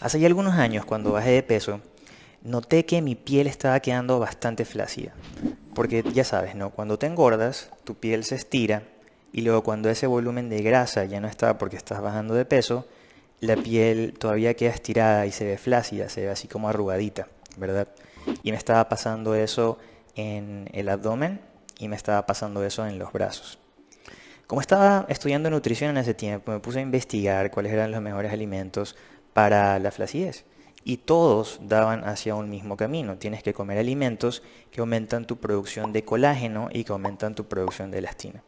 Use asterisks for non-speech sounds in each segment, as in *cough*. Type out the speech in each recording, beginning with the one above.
Hace ya algunos años, cuando bajé de peso, noté que mi piel estaba quedando bastante flácida. Porque ya sabes, ¿no? Cuando te engordas, tu piel se estira y luego cuando ese volumen de grasa ya no está porque estás bajando de peso, la piel todavía queda estirada y se ve flácida, se ve así como arrugadita, ¿verdad? Y me estaba pasando eso en el abdomen y me estaba pasando eso en los brazos. Como estaba estudiando nutrición en ese tiempo, me puse a investigar cuáles eran los mejores alimentos para la flacidez. Y todos daban hacia un mismo camino. Tienes que comer alimentos que aumentan tu producción de colágeno y que aumentan tu producción de elastina.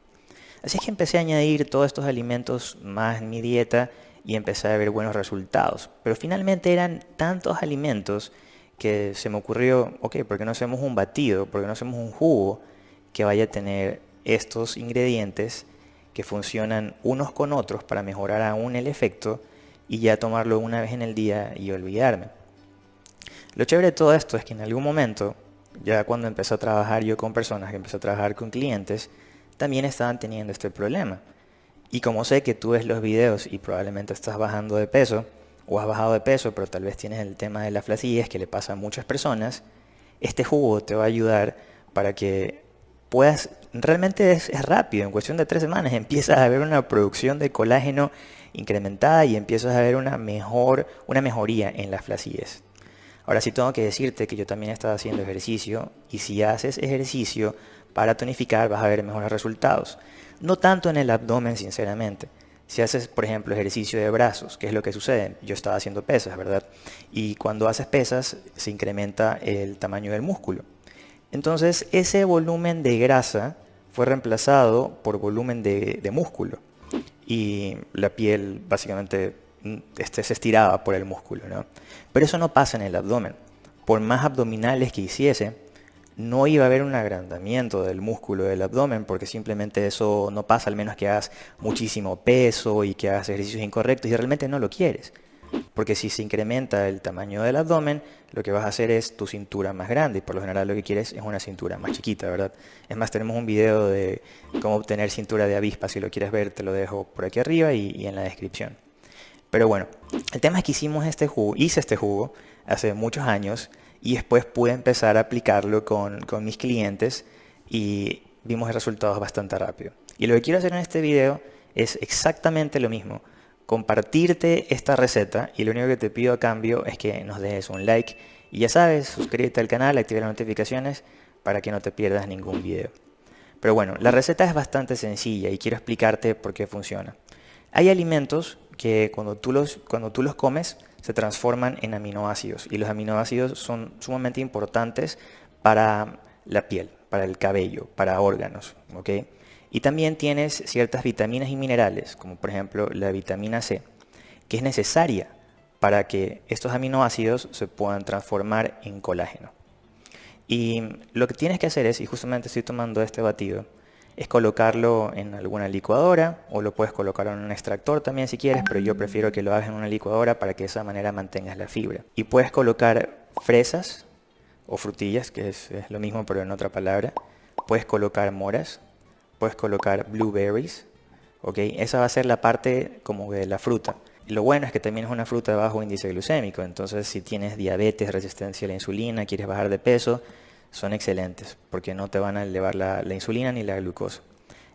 Así es que empecé a añadir todos estos alimentos más mi dieta y empecé a ver buenos resultados. Pero finalmente eran tantos alimentos que se me ocurrió, ok, ¿por qué no hacemos un batido? ¿Por qué no hacemos un jugo que vaya a tener estos ingredientes que funcionan unos con otros para mejorar aún el efecto y ya tomarlo una vez en el día y olvidarme? Lo chévere de todo esto es que en algún momento, ya cuando empecé a trabajar yo con personas, que empecé a trabajar con clientes, también estaban teniendo este problema. Y como sé que tú ves los videos y probablemente estás bajando de peso, o has bajado de peso, pero tal vez tienes el tema de la flacidez que le pasa a muchas personas, este jugo te va a ayudar para que puedas, realmente es, rápido, en cuestión de tres semanas *laughs* empiezas a ver una producción de colágeno incrementada y empiezas a ver una, mejor, una mejoría en la flacidez. Ahora sí tengo que decirte que yo también estaba haciendo ejercicio y si haces ejercicio para tonificar vas a ver mejores resultados. No tanto en el abdomen, sinceramente. Si haces, por ejemplo, ejercicio de brazos, ¿qué es lo que sucede? Yo estaba haciendo pesas, ¿verdad? Y cuando haces pesas se incrementa el tamaño del músculo. Entonces ese volumen de grasa fue reemplazado por volumen de, músculo. Y la piel básicamente este, se estiraba por el músculo. ¿no? Pero eso no pasa en el abdomen. Por más abdominales que hiciese, no iba a haber un agrandamiento del músculo del abdomen porque simplemente eso no pasa al menos que hagas muchísimo peso y que hagas ejercicios incorrectos y realmente no lo quieres. Porque si se incrementa el tamaño del abdomen, lo que vas a hacer es tu cintura más grande y por lo general lo que quieres es una cintura más chiquita, ¿verdad? Es más, tenemos un video de cómo obtener cintura de avispa, si lo quieres ver te lo dejo por aquí arriba y, en la descripción. Pero bueno, el tema es que hicimos este jugo, hice este jugo hace muchos años y después pude empezar a aplicarlo con, con mis clientes y vimos resultados bastante rápido. Y lo que quiero hacer en este video es exactamente lo mismo, compartirte esta receta y lo único que te pido a cambio es que nos dejes un like y ya sabes, suscríbete al canal, activa las notificaciones para que no te pierdas ningún video. Pero bueno, la receta es bastante sencilla y quiero explicarte por qué funciona. Hay alimentos que cuando tú los, cuando tú los comes se transforman en aminoácidos y los aminoácidos son sumamente importantes para la piel, para el cabello, para órganos. Y también tienes ciertas vitaminas y minerales, como por ejemplo la vitamina C, que es necesaria para que estos aminoácidos se puedan transformar en colágeno. Y lo que tienes que hacer es, y justamente estoy tomando este batido, es colocarlo en alguna licuadora o lo puedes colocar en un extractor también si quieres, pero yo prefiero que lo hagas en una licuadora para que de esa manera mantengas la fibra. Y puedes colocar fresas o frutillas, que es, lo mismo pero en otra palabra. Puedes colocar moras, puedes colocar blueberries, ¿ok? Esa va a ser la parte como de la fruta. Lo bueno es que también es una fruta de bajo índice glucémico, entonces si tienes diabetes, resistencia a la insulina, quieres bajar de peso, son excelentes porque no te van a elevar la, insulina ni la glucosa.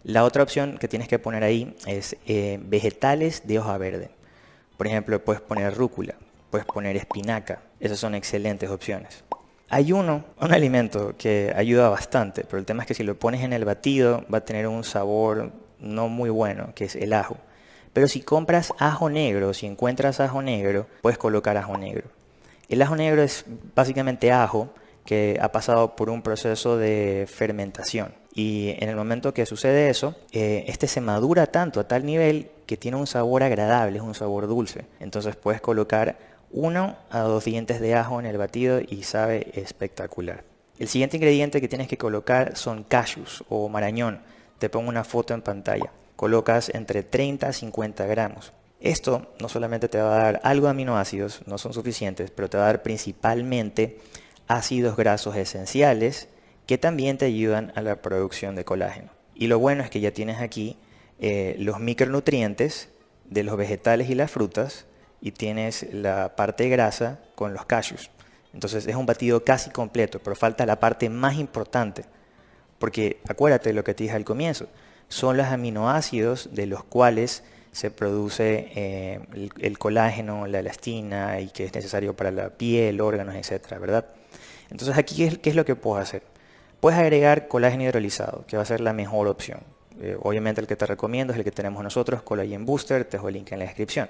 La otra opción que tienes que poner ahí es eh, vegetales de hoja verde. Por ejemplo, puedes poner rúcula, puedes poner espinaca. Esas son excelentes opciones. Hay uno, un alimento que ayuda bastante, pero el tema es que si lo pones en el batido va a tener un sabor no muy bueno, que es el ajo. Pero si compras ajo negro, si encuentras ajo negro, puedes colocar ajo negro. El ajo negro es básicamente ajo, que ha pasado por un proceso de fermentación. Y en el momento que sucede eso, eh, este se madura tanto a tal nivel que tiene un sabor agradable, es un sabor dulce. Entonces puedes colocar uno a dos dientes de ajo en el batido y sabe espectacular. El siguiente ingrediente que tienes que colocar son cashews o marañón. Te pongo una foto en pantalla. Colocas entre 30 a 50 gramos. Esto no solamente te va a dar algo de aminoácidos, no son suficientes, pero te va a dar principalmente ácidos grasos esenciales que también te ayudan a la producción de colágeno. Y lo bueno es que ya tienes aquí eh, los micronutrientes de los vegetales y las frutas y tienes la parte grasa con los cashews. Entonces es un batido casi completo, pero falta la parte más importante. Porque acuérdate de lo que te dije al comienzo, son los aminoácidos de los cuales se produce eh, el, colágeno, la elastina y que es necesario para la piel, órganos, etcétera, ¿verdad? Entonces aquí, ¿qué es, lo que puedo hacer? Puedes agregar colágeno hidrolizado, que va a ser la mejor opción. Eh, obviamente el que te recomiendo es el que tenemos nosotros, Collagen Booster, te dejo el link en la descripción.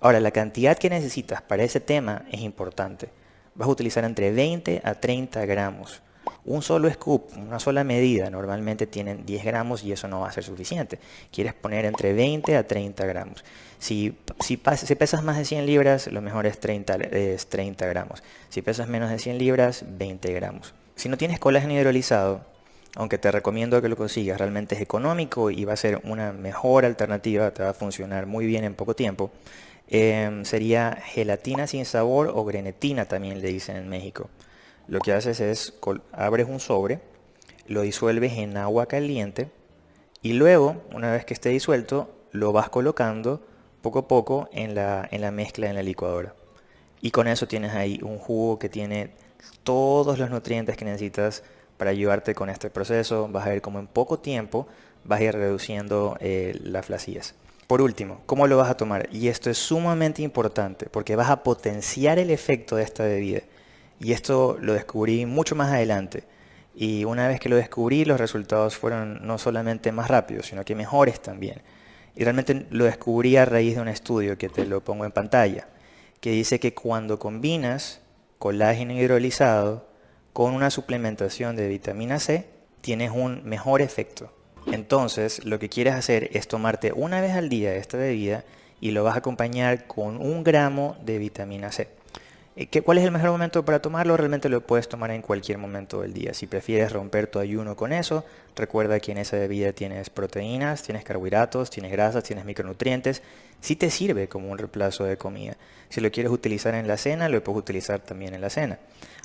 Ahora, la cantidad que necesitas para ese tema es importante. Vas a utilizar entre 20 a 30 gramos. Un solo scoop, una sola medida, normalmente tienen 10 gramos y eso no va a ser suficiente. Quieres poner entre 20 a 30 gramos. Si, si, pesas más de 100 libras, lo mejor es 30, es 30 gramos. Si pesas menos de 100 libras, 20 gramos. Si no tienes colágeno hidrolizado, aunque te recomiendo que lo consigas, realmente es económico y va a ser una mejor alternativa, te va a funcionar muy bien en poco tiempo, em, sería gelatina sin sabor o grenetina también le dicen en México lo que haces es abres un sobre, lo disuelves en agua caliente y luego, una vez que esté disuelto, lo vas colocando poco a poco en la, la mezcla en la licuadora. Y con eso tienes ahí un jugo que tiene todos los nutrientes que necesitas para ayudarte con este proceso. Vas a ver cómo en poco tiempo vas a ir reduciendo eh, las flacillas. Por último, ¿cómo lo vas a tomar? Y esto es sumamente importante porque vas a potenciar el efecto de esta bebida. Y esto lo descubrí mucho más adelante. Y una vez que lo descubrí, los resultados fueron no solamente más rápidos, sino que mejores también. Y realmente lo descubrí a raíz de un estudio que te lo pongo en pantalla, que dice que cuando combinas colágeno hidrolizado con una suplementación de vitamina C, tienes un mejor efecto. Entonces, lo que quieres hacer es tomarte una vez al día esta bebida y lo vas a acompañar con un gramo de vitamina C. Eh, ¿Cuál es el mejor momento para tomarlo? Realmente lo puedes tomar en cualquier momento del día. Si prefieres romper tu ayuno con eso, recuerda que en esa bebida tienes proteínas, tienes carbohidratos, tienes grasas, tienes micronutrientes. Sí te sirve como un reemplazo de comida. Si lo quieres utilizar en la cena, lo puedes utilizar también en la cena.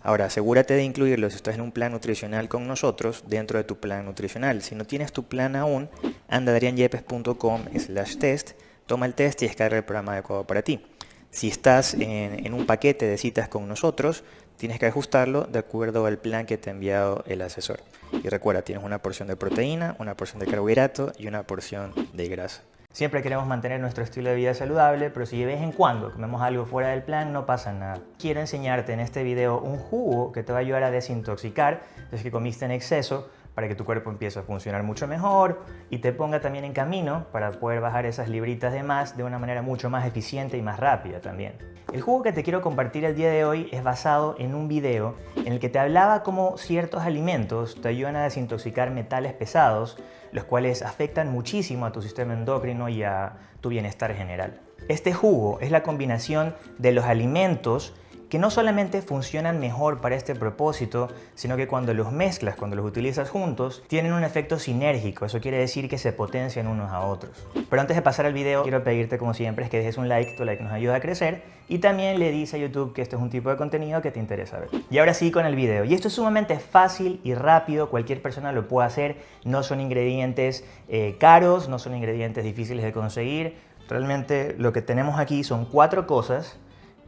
Ahora, asegúrate de incluirlo si estás en un plan nutricional con nosotros dentro de tu plan nutricional. Si no tienes tu plan aún, anda a adrianyepes.com slash test, toma el test y descarga el programa adecuado para ti. Si estás en, un paquete de citas con nosotros, tienes que ajustarlo de acuerdo al plan que te ha enviado el asesor. Y recuerda, tienes una porción de proteína, una porción de carbohidrato y una porción de grasa. Siempre queremos mantener nuestro estilo de vida saludable, pero si de vez en cuando comemos algo fuera del plan, no pasa nada. Quiero enseñarte en este video un jugo que te va a ayudar a desintoxicar desde que comiste en exceso para que tu cuerpo empiece a funcionar mucho mejor y te ponga también en camino para poder bajar esas libritas de más de una manera mucho más eficiente y más rápida también. El jugo que te quiero compartir el día de hoy es basado en un video en el que te hablaba cómo ciertos alimentos te ayudan a desintoxicar metales pesados, los cuales afectan muchísimo a tu sistema endocrino y a tu bienestar general. Este jugo es la combinación de los alimentos que no solamente funcionan mejor para este propósito, sino que cuando los mezclas, cuando los utilizas juntos, tienen un efecto sinérgico. Eso quiere decir que se potencian unos a otros. Pero antes de pasar al video, quiero pedirte como siempre es que dejes un like, tu like nos ayuda a crecer y también le dices a YouTube que este es un tipo de contenido que te interesa ver. Y ahora sí con el video. Y esto es sumamente fácil y rápido, cualquier persona lo puede hacer. No son ingredientes eh, caros, no son ingredientes difíciles de conseguir. Realmente lo que tenemos aquí son cuatro cosas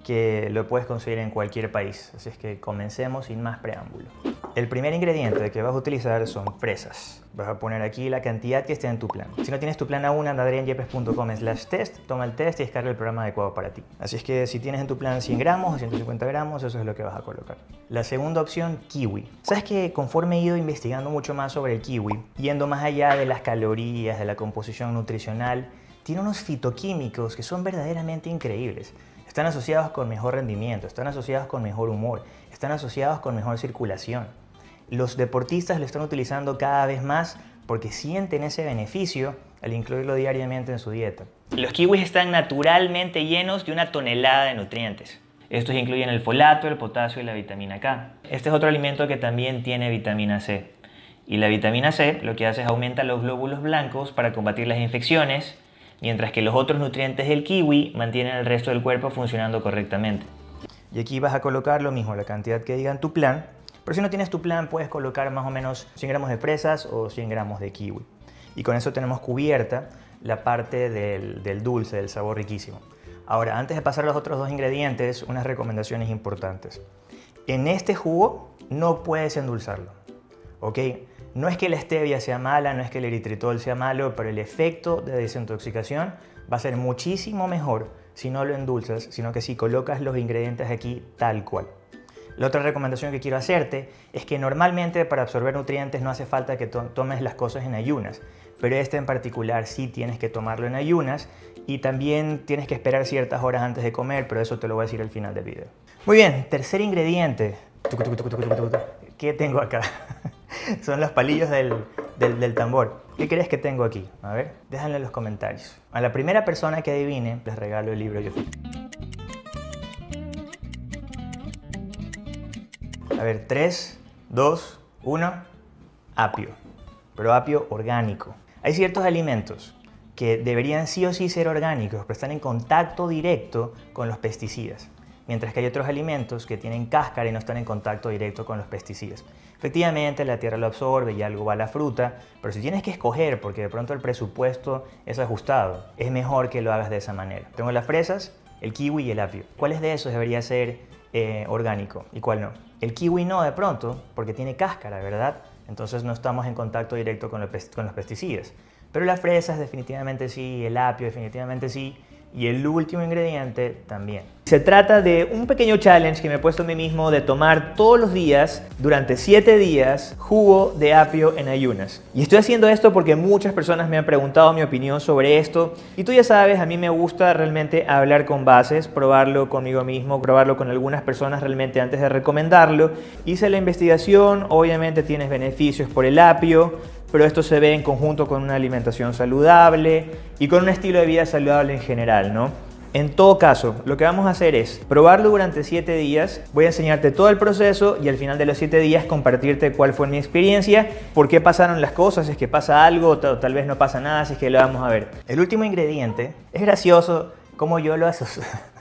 que lo puedes conseguir en cualquier país. Así es que comencemos sin más preámbulo. El primer ingrediente que vas a utilizar son fresas. Vas a poner aquí la cantidad que esté en tu plan. Si no tienes tu plan aún, anda a slash test, toma el test y descarga el programa adecuado para ti. Así es que si tienes en tu plan 100 gramos o 150 gramos, eso es lo que vas a colocar. La segunda opción, kiwi. Sabes que conforme he ido investigando mucho más sobre el kiwi, yendo más allá de las calorías, de la composición nutricional, tiene unos fitoquímicos que son verdaderamente increíbles. Están asociados con mejor rendimiento, están asociados con mejor humor, están asociados con mejor circulación. Los deportistas lo están utilizando cada vez más porque sienten ese beneficio al incluirlo diariamente en su dieta. Los kiwis están naturalmente llenos de una tonelada de nutrientes. Estos incluyen el folato, el potasio y la vitamina K. Este es otro alimento que también tiene vitamina C. Y la vitamina C lo que hace es aumenta los glóbulos blancos para combatir las infecciones mientras que los otros nutrientes del kiwi mantienen el resto del cuerpo funcionando correctamente. Y aquí vas a colocar lo mismo, la cantidad que diga en tu plan, pero si no tienes tu plan puedes colocar más o menos 100 gramos de fresas o 100 gramos de kiwi. Y con eso tenemos cubierta la parte del, del dulce, del sabor riquísimo. Ahora, antes de pasar a los otros dos ingredientes, unas recomendaciones importantes. En este jugo no puedes endulzarlo, ¿ok? No es que la stevia sea mala, no es que el eritritol sea malo, pero el efecto de desintoxicación va a ser muchísimo mejor si no lo endulzas, sino que si colocas los ingredientes aquí tal cual. La otra recomendación que quiero hacerte es que normalmente para absorber nutrientes no hace falta que tomes las cosas en ayunas, pero este en particular sí tienes que tomarlo en ayunas y también tienes que esperar ciertas horas antes de comer, pero eso te lo voy a decir al final del video. Muy bien, tercer ingrediente. ¿Qué tengo acá? *laughs* *laughs* Son los palillos del, del, tambor. ¿Qué crees que tengo aquí? A ver, déjalo en los comentarios. A la primera persona que adivine, les regalo el libro yo. A ver, 3, 2, 1, apio. Pero apio orgánico. Hay ciertos alimentos que deberían sí o sí ser orgánicos, pero están en contacto directo con los pesticidas. Mientras que hay otros alimentos que tienen cáscara y no están en contacto directo con los pesticidas. Efectivamente, la tierra lo absorbe y algo va a la fruta, pero si tienes que escoger, porque de pronto el presupuesto es ajustado, es mejor que lo hagas de esa manera. Tengo las fresas, el kiwi y el apio. ¿Cuáles de esos debería ser eh, orgánico y cuál no? El kiwi no de pronto, porque tiene cáscara, ¿verdad? Entonces no estamos en contacto directo con, con los pesticidas. Pero las fresas definitivamente sí, el apio definitivamente sí, y el último ingrediente también. Se trata de un pequeño challenge que me he puesto a mí mismo de tomar todos los días, durante 7 días, jugo de apio en ayunas. Y estoy haciendo esto porque muchas personas me han preguntado mi opinión sobre esto. Y tú ya sabes, a mí me gusta realmente hablar con bases, probarlo conmigo mismo, probarlo con algunas personas realmente antes de recomendarlo. Hice la investigación, obviamente tienes beneficios por el apio, pero esto se ve en conjunto con una alimentación saludable y con un estilo de vida saludable en general, ¿no? En todo caso, lo que vamos a hacer es probarlo durante 7 días, voy a enseñarte todo el proceso y al final de los 7 días compartirte cuál fue mi experiencia, por qué pasaron las cosas, si es que pasa algo, tal vez no pasa nada, si es que lo vamos a ver. El último ingrediente, es gracioso como yo lo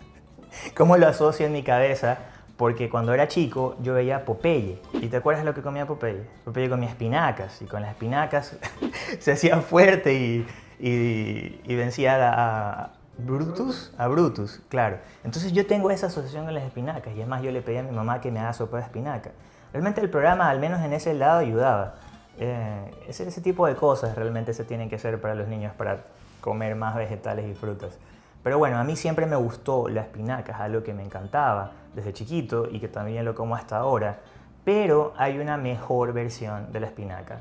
*laughs* cómo lo asocio en mi cabeza porque cuando era chico yo veía Popeye. ¿Y te acuerdas lo que comía Popeye? Popeye comía espinacas y con las espinacas *laughs* se hacía fuerte y, y, vencía a, Brutus. A Brutus, claro. Entonces yo tengo esa asociación con las espinacas y es más yo le pedí a mi mamá que me haga sopa de espinaca. Realmente el programa, al menos en ese lado, ayudaba. Eh, ese, ese tipo de cosas realmente se tienen que hacer para los niños para comer más vegetales y frutas. Pero bueno, a mí siempre me gustó la espinaca, es algo que me encantaba desde chiquito y que también lo como hasta ahora. Pero hay una mejor versión de la espinaca,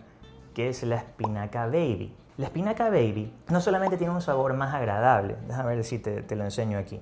que es la espinaca baby. La espinaca baby no solamente tiene un sabor más agradable, déjame ver si te, lo enseño aquí.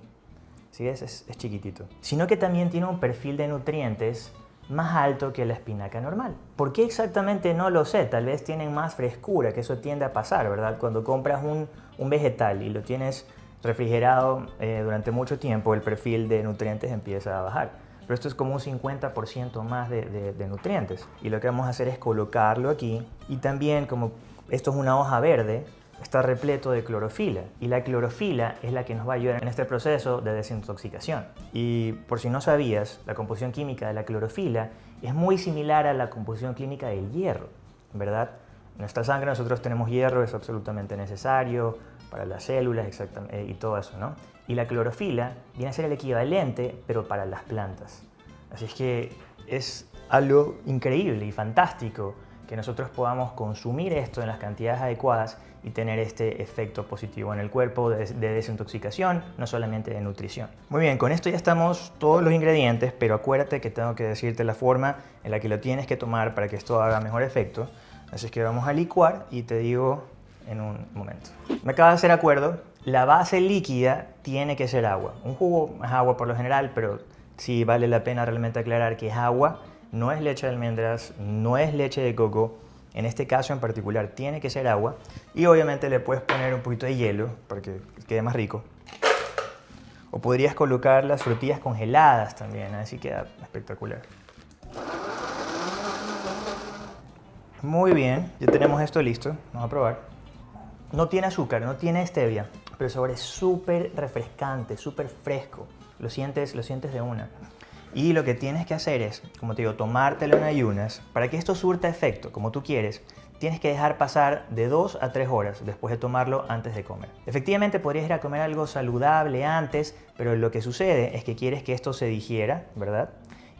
¿Sí Es, es chiquitito. Sino que también tiene un perfil de nutrientes más alto que la espinaca normal. ¿Por qué exactamente no lo sé? Tal vez tienen más frescura, que eso tiende a pasar, ¿verdad? Cuando compras un, un vegetal y lo tienes refrigerado eh, durante mucho tiempo, el perfil de nutrientes empieza a bajar. Pero esto es como un 50% más de, de, nutrientes. Y lo que vamos a hacer es colocarlo aquí. Y también, como esto es una hoja verde, está repleto de clorofila. Y la clorofila es la que nos va a ayudar en este proceso de desintoxicación. Y por si no sabías, la composición química de la clorofila es muy similar a la composición química del hierro, ¿verdad? En nuestra sangre nosotros tenemos hierro, es absolutamente necesario para las células exactamente, y todo eso, ¿no? Y la clorofila viene a ser el equivalente, pero para las plantas. Así es que es algo increíble y fantástico que nosotros podamos consumir esto en las cantidades adecuadas y tener este efecto positivo en el cuerpo de, desintoxicación, no solamente de nutrición. Muy bien, con esto ya estamos todos los ingredientes, pero acuérdate que tengo que decirte la forma en la que lo tienes que tomar para que esto haga mejor efecto. Así que vamos a licuar y te digo en un momento. Me acaba de hacer acuerdo, la base líquida tiene que ser agua. Un jugo es agua por lo general, pero sí vale la pena realmente aclarar que es agua, no es leche de almendras, no es leche de coco. En este caso en particular tiene que ser agua y obviamente le puedes poner un poquito de hielo para que quede más rico. O podrías colocar las frutillas congeladas también, así queda espectacular. Muy bien, ya tenemos esto listo, vamos a probar. No tiene azúcar, no tiene stevia, pero el sabor es súper refrescante, súper fresco. Lo sientes, lo sientes de una. Y lo que tienes que hacer es, como te digo, tomártelo en ayunas. Para que esto surta efecto, como tú quieres, tienes que dejar pasar de 2 a 3 horas después de tomarlo antes de comer. Efectivamente podrías ir a comer algo saludable antes, pero lo que sucede es que quieres que esto se digiera, ¿verdad?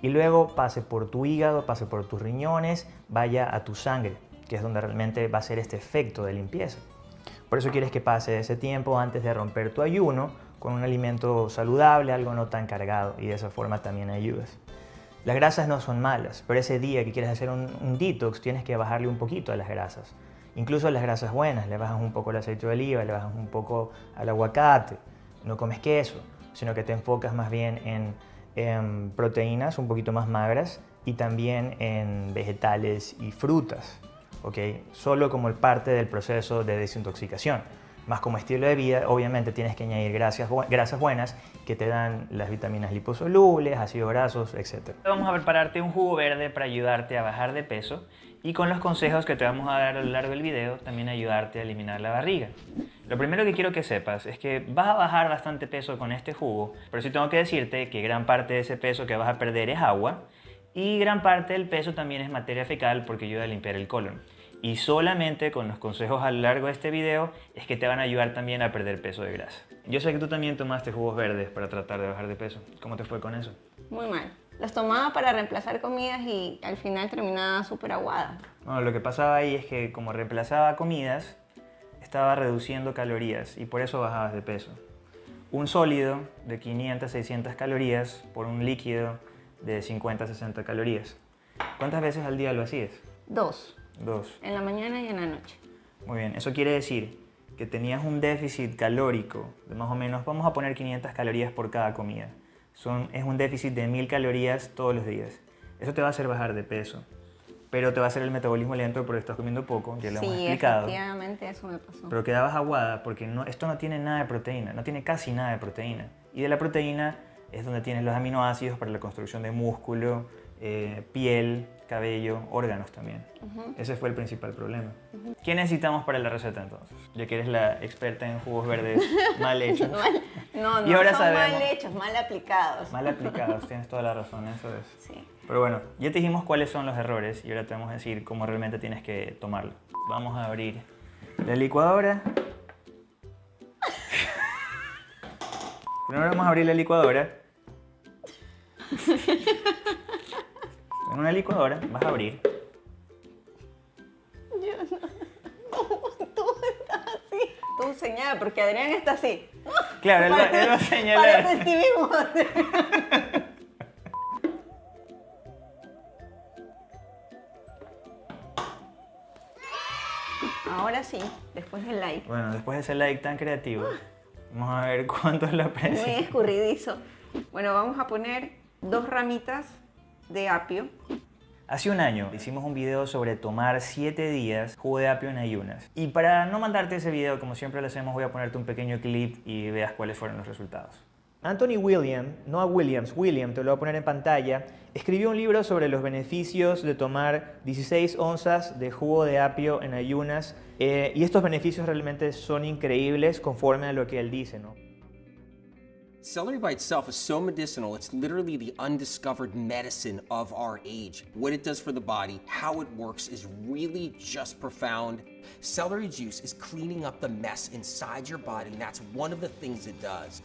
Y luego pase por tu hígado, pase por tus riñones, vaya a tu sangre, que es donde realmente va a ser este efecto de limpieza. Por eso quieres que pase ese tiempo antes de romper tu ayuno con un alimento saludable, algo no tan cargado, y de esa forma también ayudas. Las grasas no son malas, pero ese día que quieres hacer un, detox tienes que bajarle un poquito a las grasas. Incluso a las grasas buenas, le bajas un poco el aceite de oliva, le bajas un poco al aguacate, no comes queso, sino que te enfocas más bien en, en proteínas un poquito más magras y también en vegetales y frutas. Solo como parte del proceso de desintoxicación más como estilo de vida, obviamente tienes que añadir grasas, grasas buenas que te dan las vitaminas liposolubles, ácidos grasos, etc. Vamos a prepararte un jugo verde para ayudarte a bajar de peso y con los consejos que te vamos a dar a lo largo del video también ayudarte a eliminar la barriga. Lo primero que quiero que sepas es que vas a bajar bastante peso con este jugo, pero sí tengo que decirte que gran parte de ese peso que vas a perder es agua y gran parte del peso también es materia fecal porque ayuda a limpiar el colon y solamente con los consejos a lo largo de este video es que te van a ayudar también a perder peso de grasa. Yo sé que tú también tomaste jugos verdes para tratar de bajar de peso. ¿Cómo te fue con eso? Muy mal. Los tomaba para reemplazar comidas y al final terminaba súper aguada. Bueno, lo que pasaba ahí es que como reemplazaba comidas, estaba reduciendo calorías y por eso bajabas de peso. Un sólido de 500 600 calorías por un líquido de 50 60 calorías. ¿Cuántas veces al día lo hacías? Dos. Dos. En la mañana y en la noche. Muy bien, eso quiere decir que tenías un déficit calórico de más o menos, vamos a poner 500 calorías por cada comida. Son, es un déficit de 1000 calorías todos los días. Eso te va a hacer bajar de peso, pero te va a hacer el metabolismo lento porque estás comiendo poco, ya lo hemos explicado. Sí, efectivamente eso me pasó. Pero quedabas aguada porque no, esto no tiene nada de proteína, no tiene casi nada de proteína. Y de la proteína es donde tienes los aminoácidos para la construcción de músculo, eh, piel, cabello, órganos también. Ese fue el principal problema. ¿Qué necesitamos para la receta entonces? Ya que eres la experta en jugos verdes *laughs* mal hechos. no, no, y ahora son mal hechos, mal aplicados. Mal *laughs* aplicados, tienes toda la razón, eso es. Sí. Pero bueno, ya te dijimos cuáles son los errores y ahora te vamos a decir cómo realmente tienes que tomarlo. Vamos a abrir la licuadora. *laughs* Primero vamos a abrir la licuadora. En una licuadora vas a abrir. Yo no. Tú estás así. Tú señala, porque Adrián está así. Claro, él, va, él va a señalar. Ahora sí, después del like. Bueno, después de ese like tan creativo, vamos a ver cuánto es la presión. Muy escurridizo. Bueno, vamos a poner dos ramitas de apio. Hace un año hicimos un video sobre tomar 7 días jugo de apio en ayunas. Y para no mandarte ese video, como siempre lo hacemos, voy a ponerte un pequeño clip y veas cuáles fueron los resultados. Anthony William, no a Williams, William, te lo voy a poner en pantalla, escribió un libro sobre los beneficios de tomar 16 onzas de jugo de apio en ayunas eh, y estos beneficios realmente son increíbles conforme a lo que él dice, ¿no? Celery by itself is so medicinal, it's literally the undiscovered medicine of our age. What it does for the body, how it works is really just profound. Celery juice is cleaning up the mess inside your body, and that's one of the things it does.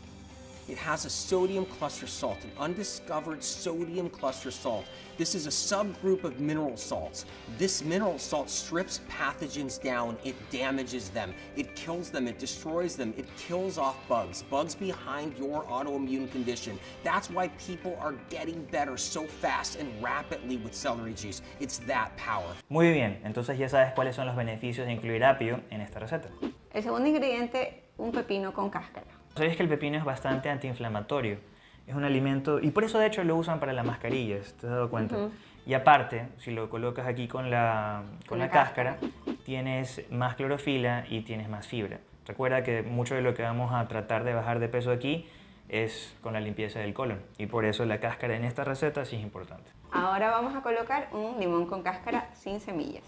It has a sodium cluster salt, an undiscovered sodium cluster salt. This is a subgroup of mineral salts. This mineral salt strips pathogens down, it damages them, it kills them, it destroys them, it kills off bugs, bugs behind your autoimmune condition. That's why people are getting better so fast and rapidly with celery juice. It's that power. Muy bien, entonces ya sabes cuáles son los beneficios de incluir apio en esta receta. El segundo ingrediente, un pepino con cáscara. ¿Sabías que el pepino es bastante antiinflamatorio? Es un alimento, y por eso de hecho lo usan para las mascarillas, ¿te has dado cuenta? Y aparte, si lo colocas aquí con la, con, la, cáscara, tienes más clorofila y tienes más fibra. Recuerda que mucho de lo que vamos a tratar de bajar de peso aquí es con la limpieza del colon y por eso la cáscara en esta receta sí es importante. Ahora vamos a colocar un limón con cáscara sin semillas.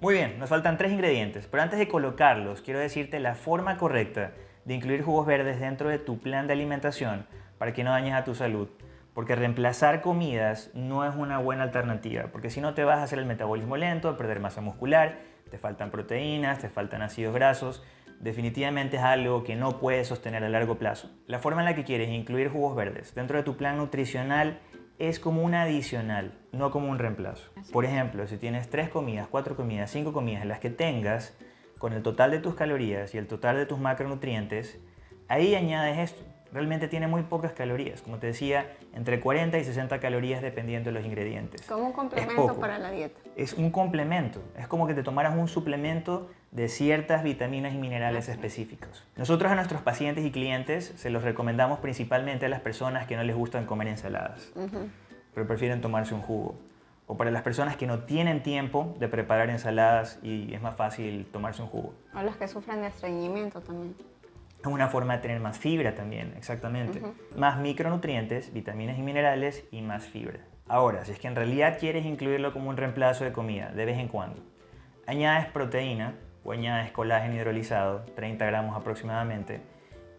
Muy bien, nos faltan tres ingredientes, pero antes de colocarlos quiero decirte la forma correcta de incluir jugos verdes dentro de tu plan de alimentación para que no dañes a tu salud. Porque reemplazar comidas no es una buena alternativa, porque si no te vas a hacer el metabolismo lento, a perder masa muscular, te faltan proteínas, te faltan ácidos grasos, definitivamente es algo que no puedes sostener a largo plazo. La forma en la que quieres incluir jugos verdes dentro de tu plan nutricional es como un adicional, no como un reemplazo. Por ejemplo, si tienes tres comidas, cuatro comidas, cinco comidas en las que tengas, con el total de tus calorías y el total de tus macronutrientes, ahí añades esto realmente tiene muy pocas calorías. Como te decía, entre 40 y 60 calorías dependiendo de los ingredientes. Como un complemento para la dieta. Es un complemento. Es como que te tomaras un suplemento de ciertas vitaminas y minerales específicos. Nosotros a nuestros pacientes y clientes se los recomendamos principalmente a las personas que no les gustan comer ensaladas, pero prefieren tomarse un jugo. O para las personas que no tienen tiempo de preparar ensaladas y es más fácil tomarse un jugo. O las que sufren de estreñimiento también. Es una forma de tener más fibra también, exactamente. Más micronutrientes, vitaminas y minerales y más fibra. Ahora, si es que en realidad quieres incluirlo como un reemplazo de comida de vez en cuando, añades proteína o añades colágeno hidrolizado, 30 gramos aproximadamente,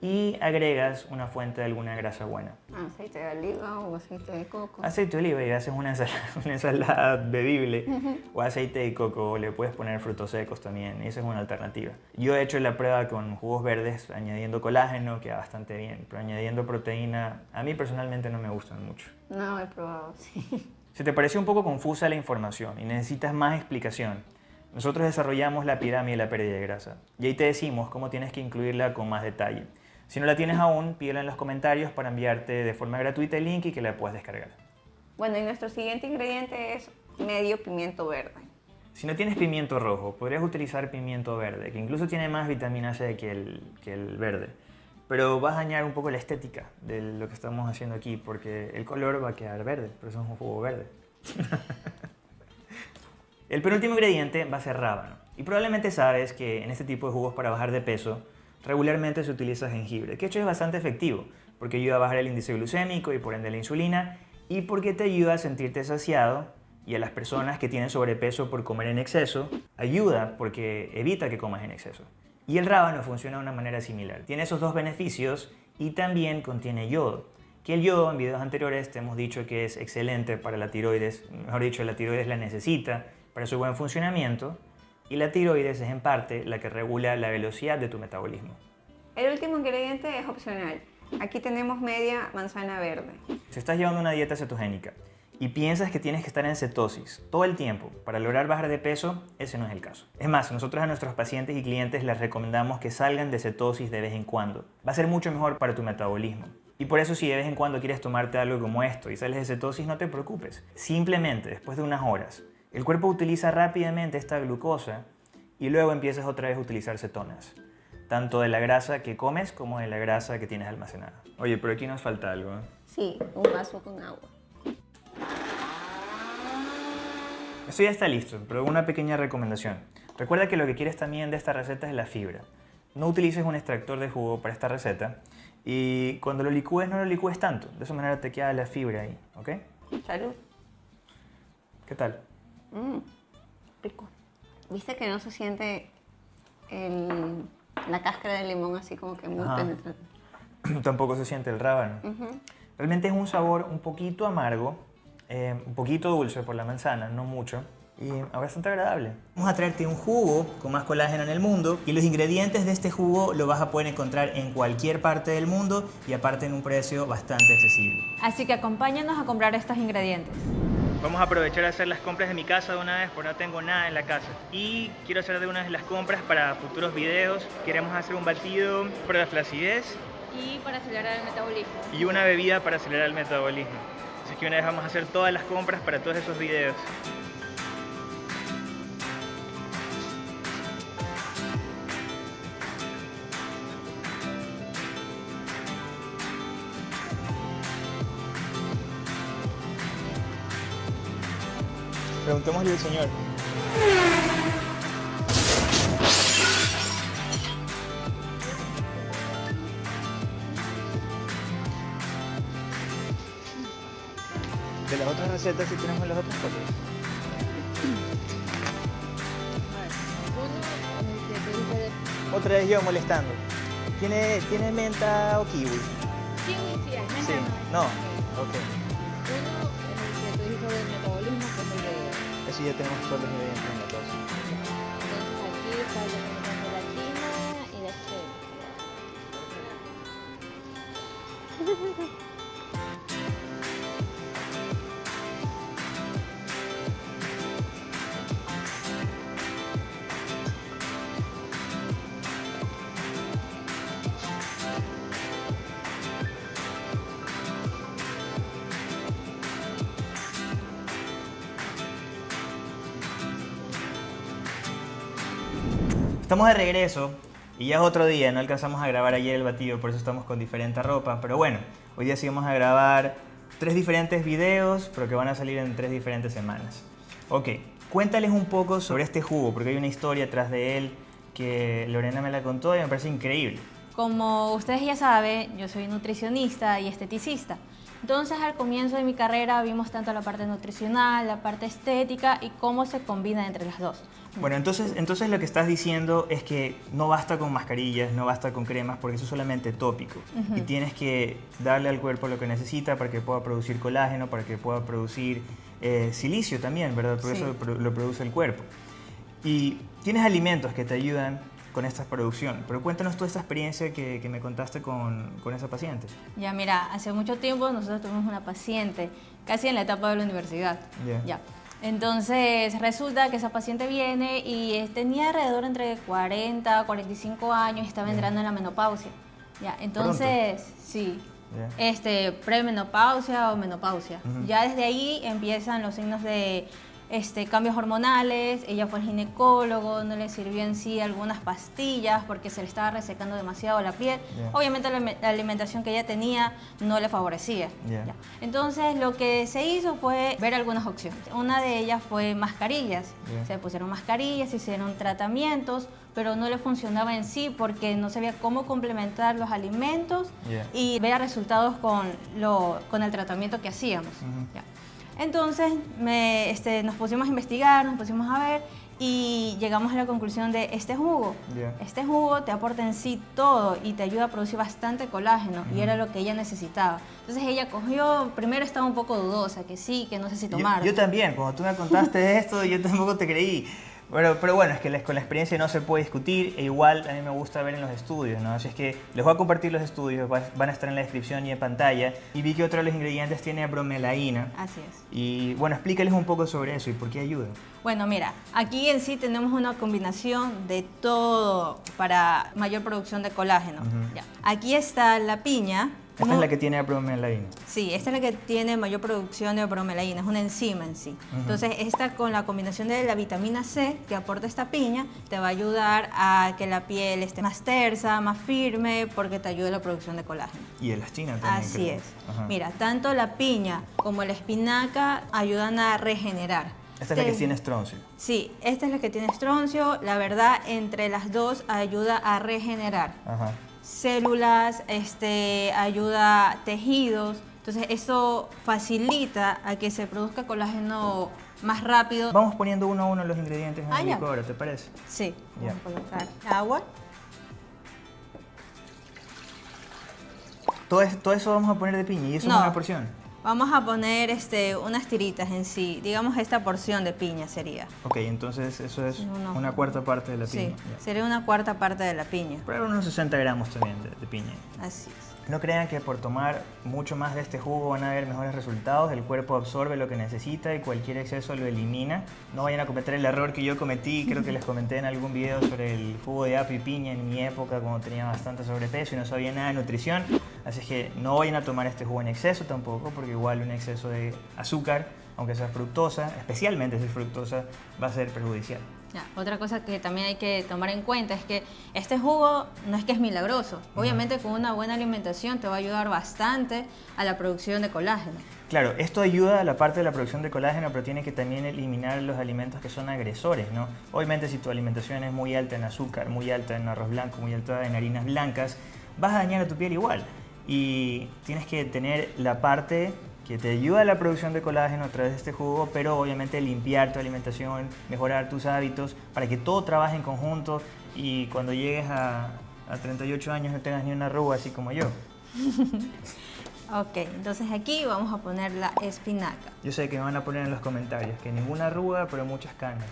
y agregas una fuente de alguna grasa buena. Aceite de oliva o aceite de coco. Aceite de oliva y haces una *laughs* ensalada, bebible o aceite de coco, le puedes poner frutos secos también, esa es una alternativa. Yo he hecho la prueba con jugos verdes añadiendo colágeno, queda bastante bien, pero añadiendo proteína, a mí personalmente no me gustan mucho. No, he probado, *laughs* sí. Si te pareció un poco confusa la información y necesitas más explicación, nosotros desarrollamos la pirámide de la pérdida de grasa y ahí te decimos cómo tienes que incluirla con más detalle. Si no la tienes aún, pídela en los comentarios para enviarte de forma gratuita el link y que la puedas descargar. Bueno, y nuestro siguiente ingrediente es medio pimiento verde. Si no tienes pimiento rojo, podrías utilizar pimiento verde, que incluso tiene más vitamina C que el, que el verde. Pero vas a dañar un poco la estética de lo que estamos haciendo aquí, porque el color va a quedar verde, pero eso es un jugo verde. *laughs* el penúltimo ingrediente va a ser rábano. Y probablemente sabes que en este tipo de jugos para bajar de peso, regularmente se utiliza jengibre, que hecho es bastante efectivo, porque ayuda a bajar el índice glucémico y por ende la insulina, y porque te ayuda a sentirte saciado, y a las personas que tienen sobrepeso por comer en exceso, ayuda porque evita que comas en exceso. Y el rábano funciona de una manera similar. Tiene esos dos beneficios y también contiene yodo. Que el yodo en videos anteriores te hemos dicho que es excelente para la tiroides, mejor dicho, la tiroides la necesita para su buen funcionamiento y la tiroides es en parte la que regula la velocidad de tu metabolismo. El último ingrediente es opcional. Aquí tenemos media manzana verde. Si estás llevando una dieta cetogénica y piensas que tienes que estar en cetosis todo el tiempo para lograr bajar de peso, ese no es el caso. Es más, nosotros a nuestros pacientes y clientes les recomendamos que salgan de cetosis de vez en cuando. Va a ser mucho mejor para tu metabolismo. Y por eso si de vez en cuando quieres tomarte algo como esto y sales de cetosis, no te preocupes. Simplemente después de unas horas el cuerpo utiliza rápidamente esta glucosa y luego empiezas otra vez a utilizar cetonas, tanto de la grasa que comes como de la grasa que tienes almacenada. Oye, pero aquí nos falta algo. ¿eh? Sí, un vaso con agua. Esto ya está listo, pero una pequeña recomendación. Recuerda que lo que quieres también de esta receta es la fibra. No utilices un extractor de jugo para esta receta y cuando lo licúes no lo licúes tanto. De esa manera te queda la fibra ahí, ¿ok? Salud. ¿Qué tal? Mmm, rico. ¿Viste que no se siente el, la cáscara del limón así como que muy penetrante? *clears throat* Tampoco se siente el rábano. Realmente es un sabor un poquito amargo, eh, un poquito dulce por la manzana, no mucho, y bastante agradable. Vamos a traerte un jugo con más colágeno en el mundo y los ingredientes de este jugo lo vas a poder encontrar en cualquier parte del mundo y aparte en un precio bastante accesible. Así que acompáñanos a comprar estos ingredientes. Vamos a aprovechar a hacer las compras de mi casa de una vez porque no tengo nada en la casa. Y quiero hacer de una vez las compras para futuros videos. Queremos hacer un batido para la flacidez. Y para acelerar el metabolismo. Y una bebida para acelerar el metabolismo. Así que una vez vamos a hacer todas las compras para todos esos videos. Preguntémosle al señor. De las otras recetas, si tenemos las otras cosas. Otra vez yo molestando. ¿Tiene, ¿Tiene menta o kiwi? Kiwi sí, hay Sí. No. Ok. Ya tenemos todos los ingredientes Estamos de regreso y ya es otro día, no alcanzamos a grabar ayer el batido, por eso estamos con diferente ropa. Pero bueno, hoy día sí vamos a grabar tres diferentes videos, pero que van a salir en tres diferentes semanas. Ok, cuéntales un poco sobre este jugo, porque hay una historia atrás de él que Lorena me la contó y me parece increíble. Como ustedes ya saben, yo soy nutricionista y esteticista. Entonces al comienzo de mi carrera vimos tanto la parte nutricional, la parte estética y cómo se combina entre las dos. Bueno, entonces, entonces lo que estás diciendo es que no basta con mascarillas, no basta con cremas, porque eso es solamente tópico. Y tienes que darle al cuerpo lo que necesita para que pueda producir colágeno, para que pueda producir eh, silicio también, ¿verdad? Porque Sí. eso lo, produce el cuerpo. Y tienes alimentos que te ayudan con esta producción. Pero cuéntanos toda esta experiencia que, que me contaste con, con esa paciente. Ya mira, hace mucho tiempo nosotros tuvimos una paciente, casi en la etapa de la universidad. Ya. Ya. Entonces resulta que esa paciente viene y eh, tenía alrededor entre 40 a 45 años y estaba entrando en la menopausia. Ya, entonces, sí. Este, premenopausia o menopausia. Ya desde ahí empiezan los signos de este, cambios hormonales, ella fue al ginecólogo, no le sirvió en sí algunas pastillas porque se le estaba resecando demasiado la piel. Obviamente la, alime- la alimentación que ella tenía no le favorecía. Ya. Entonces lo que se hizo fue ver algunas opciones. Una de ellas fue mascarillas. Ya. Se pusieron mascarillas, se hicieron tratamientos, pero no le funcionaba en sí porque no sabía cómo complementar los alimentos y veía resultados con, lo, con el tratamiento que hacíamos. Ya. Entonces me, este, nos pusimos a investigar, nos pusimos a ver y llegamos a la conclusión de este jugo. Este jugo te aporta en sí todo y te ayuda a producir bastante colágeno y era lo que ella necesitaba. Entonces ella cogió, primero estaba un poco dudosa, que sí, que no sé si Yo- tomar. Yo, también, cuando tú me contaste *laughs* esto, yo tampoco te creí. Bueno, pero bueno, es que la- con la experiencia no se puede discutir e igual a mí me gusta ver en los estudios, ¿no? Así es que les voy a compartir los estudios, va- van a estar en la descripción y en pantalla. Y vi que otro de los ingredientes tiene bromelaína. Así es. Y bueno, explícales un poco sobre eso y por qué ayuda. Bueno, mira, aquí en sí tenemos una combinación de todo para mayor producción de colágeno. Ujú. Ya. Aquí está la piña. Esta es la que tiene bromelaína. Sí, esta es la que tiene mayor producción de bromelaína, es una enzima en sí. Ujú. Entonces, esta con la combinación de la vitamina C que aporta esta piña, te va a ayudar a que la piel esté más tersa, más firme, porque te ayuda a la producción de colágeno. Y elastina también. Así creo. es. Ajá. Mira, tanto la piña como la espinaca ayudan a regenerar. Esta es la que tiene estroncio. Sí, esta es la que tiene estroncio. La verdad, entre las dos ayuda a regenerar Ajá. Células, este, ayuda a tejidos. Entonces, eso facilita a que se produzca colágeno más rápido. Vamos poniendo uno a uno los ingredientes en Ah, el licuadora, ¿te parece? Sí, vamos a colocar agua. Todo, es- todo eso vamos a poner de piña y eso No. es una porción. Vamos a poner este, unas tiritas en sí. Digamos, esta porción de piña sería. Ok, entonces eso es No, no. una cuarta parte de la Sí, piña. sería una cuarta parte de la piña. Pero unos 60 gramos también de, de piña. Así es. No crean que por tomar mucho más de este jugo van a haber mejores resultados. El cuerpo absorbe lo que necesita y cualquier exceso lo elimina. No vayan a cometer el error que yo cometí. Creo que les comenté en algún video sobre el jugo de apio y piña en mi época cuando tenía bastante sobrepeso y no sabía nada de nutrición. Así que no vayan a tomar este jugo en exceso tampoco, porque igual un exceso de azúcar, aunque sea fructosa, especialmente si es fructosa, va a ser perjudicial. Ya, Otra cosa que también hay que tomar en cuenta es que este jugo no es que es milagroso. Obviamente con una buena alimentación te va a ayudar bastante a la producción de colágeno. Claro, esto ayuda a la parte de la producción de colágeno, pero tiene que también eliminar los alimentos que son agresores, ¿no? Obviamente si tu alimentación es muy alta en azúcar, muy alta en arroz blanco, muy alta en harinas blancas, vas a dañar a tu piel igual. Y tienes que tener la parte que te ayuda a la producción de colágeno a través de este jugo, pero obviamente limpiar tu alimentación, mejorar tus hábitos, para que todo trabaje en conjunto y cuando llegues a, a 38 años no tengas ni una arruga así como yo. *laughs* Ok, entonces aquí vamos a poner la espinaca. Yo sé que me van a poner en los comentarios que ninguna arruga, pero muchas canas.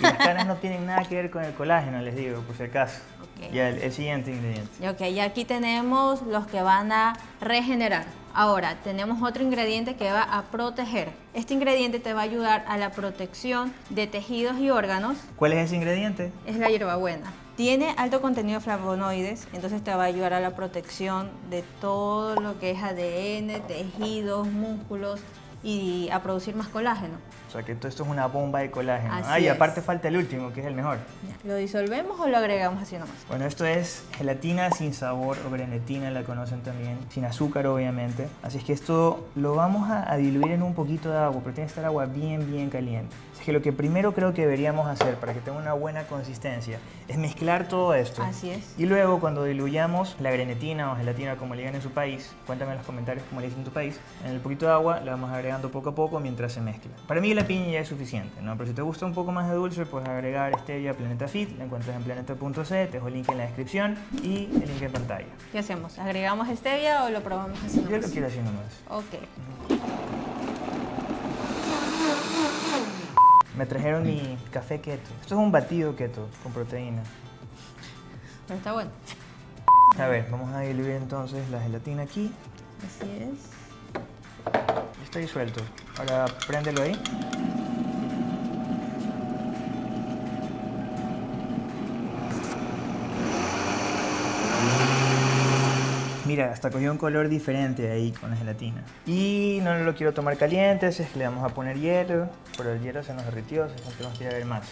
Y las canas no tienen nada que ver con el colágeno, les digo, por si acaso. Ok. Ya el, el siguiente ingrediente. Ok, y aquí tenemos los que van a regenerar. Ahora, tenemos otro ingrediente que va a proteger. Este ingrediente te va a ayudar a la protección de tejidos y órganos. ¿Cuál es ese ingrediente? Es la hierbabuena. Tiene alto contenido de flavonoides, entonces te va a ayudar a la protección de todo lo que es ADN, tejidos, músculos y a producir más colágeno. sea que todo esto es una bomba de colágeno. Así ah, y es. aparte falta el último, que es el mejor. ¿Lo disolvemos o lo agregamos así nomás? Bueno, esto es gelatina sin sabor o grenetina, la conocen también, sin azúcar obviamente. Así es que esto lo vamos a, a diluir en un poquito de agua, pero tiene que estar agua bien, bien caliente. Que lo que primero creo que deberíamos hacer para que tenga una buena consistencia es mezclar todo esto. Así es. Y luego cuando diluyamos la grenetina o gelatina como le digan en su país, cuéntame en los comentarios cómo le dicen en tu país, en el poquito de agua la vamos agregando poco a poco mientras se mezcla. Para mí la piña ya es suficiente, ¿no? Pero si te gusta un poco más de dulce, puedes agregar stevia Planeta Fit, la encuentras en planeta.c, te dejo el link en la descripción y el link en pantalla. ¿Qué hacemos? ¿Agregamos stevia o lo probamos así Yo nomás? lo quiero así nomás. Ok. Me trajeron mi café keto. Esto es un batido keto con proteína. Pero está bueno. A ver, vamos a diluir entonces la gelatina aquí. Así es. Está disuelto. Ahora préndelo ahí. Mira, hasta cogió un color diferente ahí con la gelatina. Y no lo quiero tomar caliente, es que le vamos a poner hielo. Pero el hielo se nos derritió, así que tenemos que ir a ver más.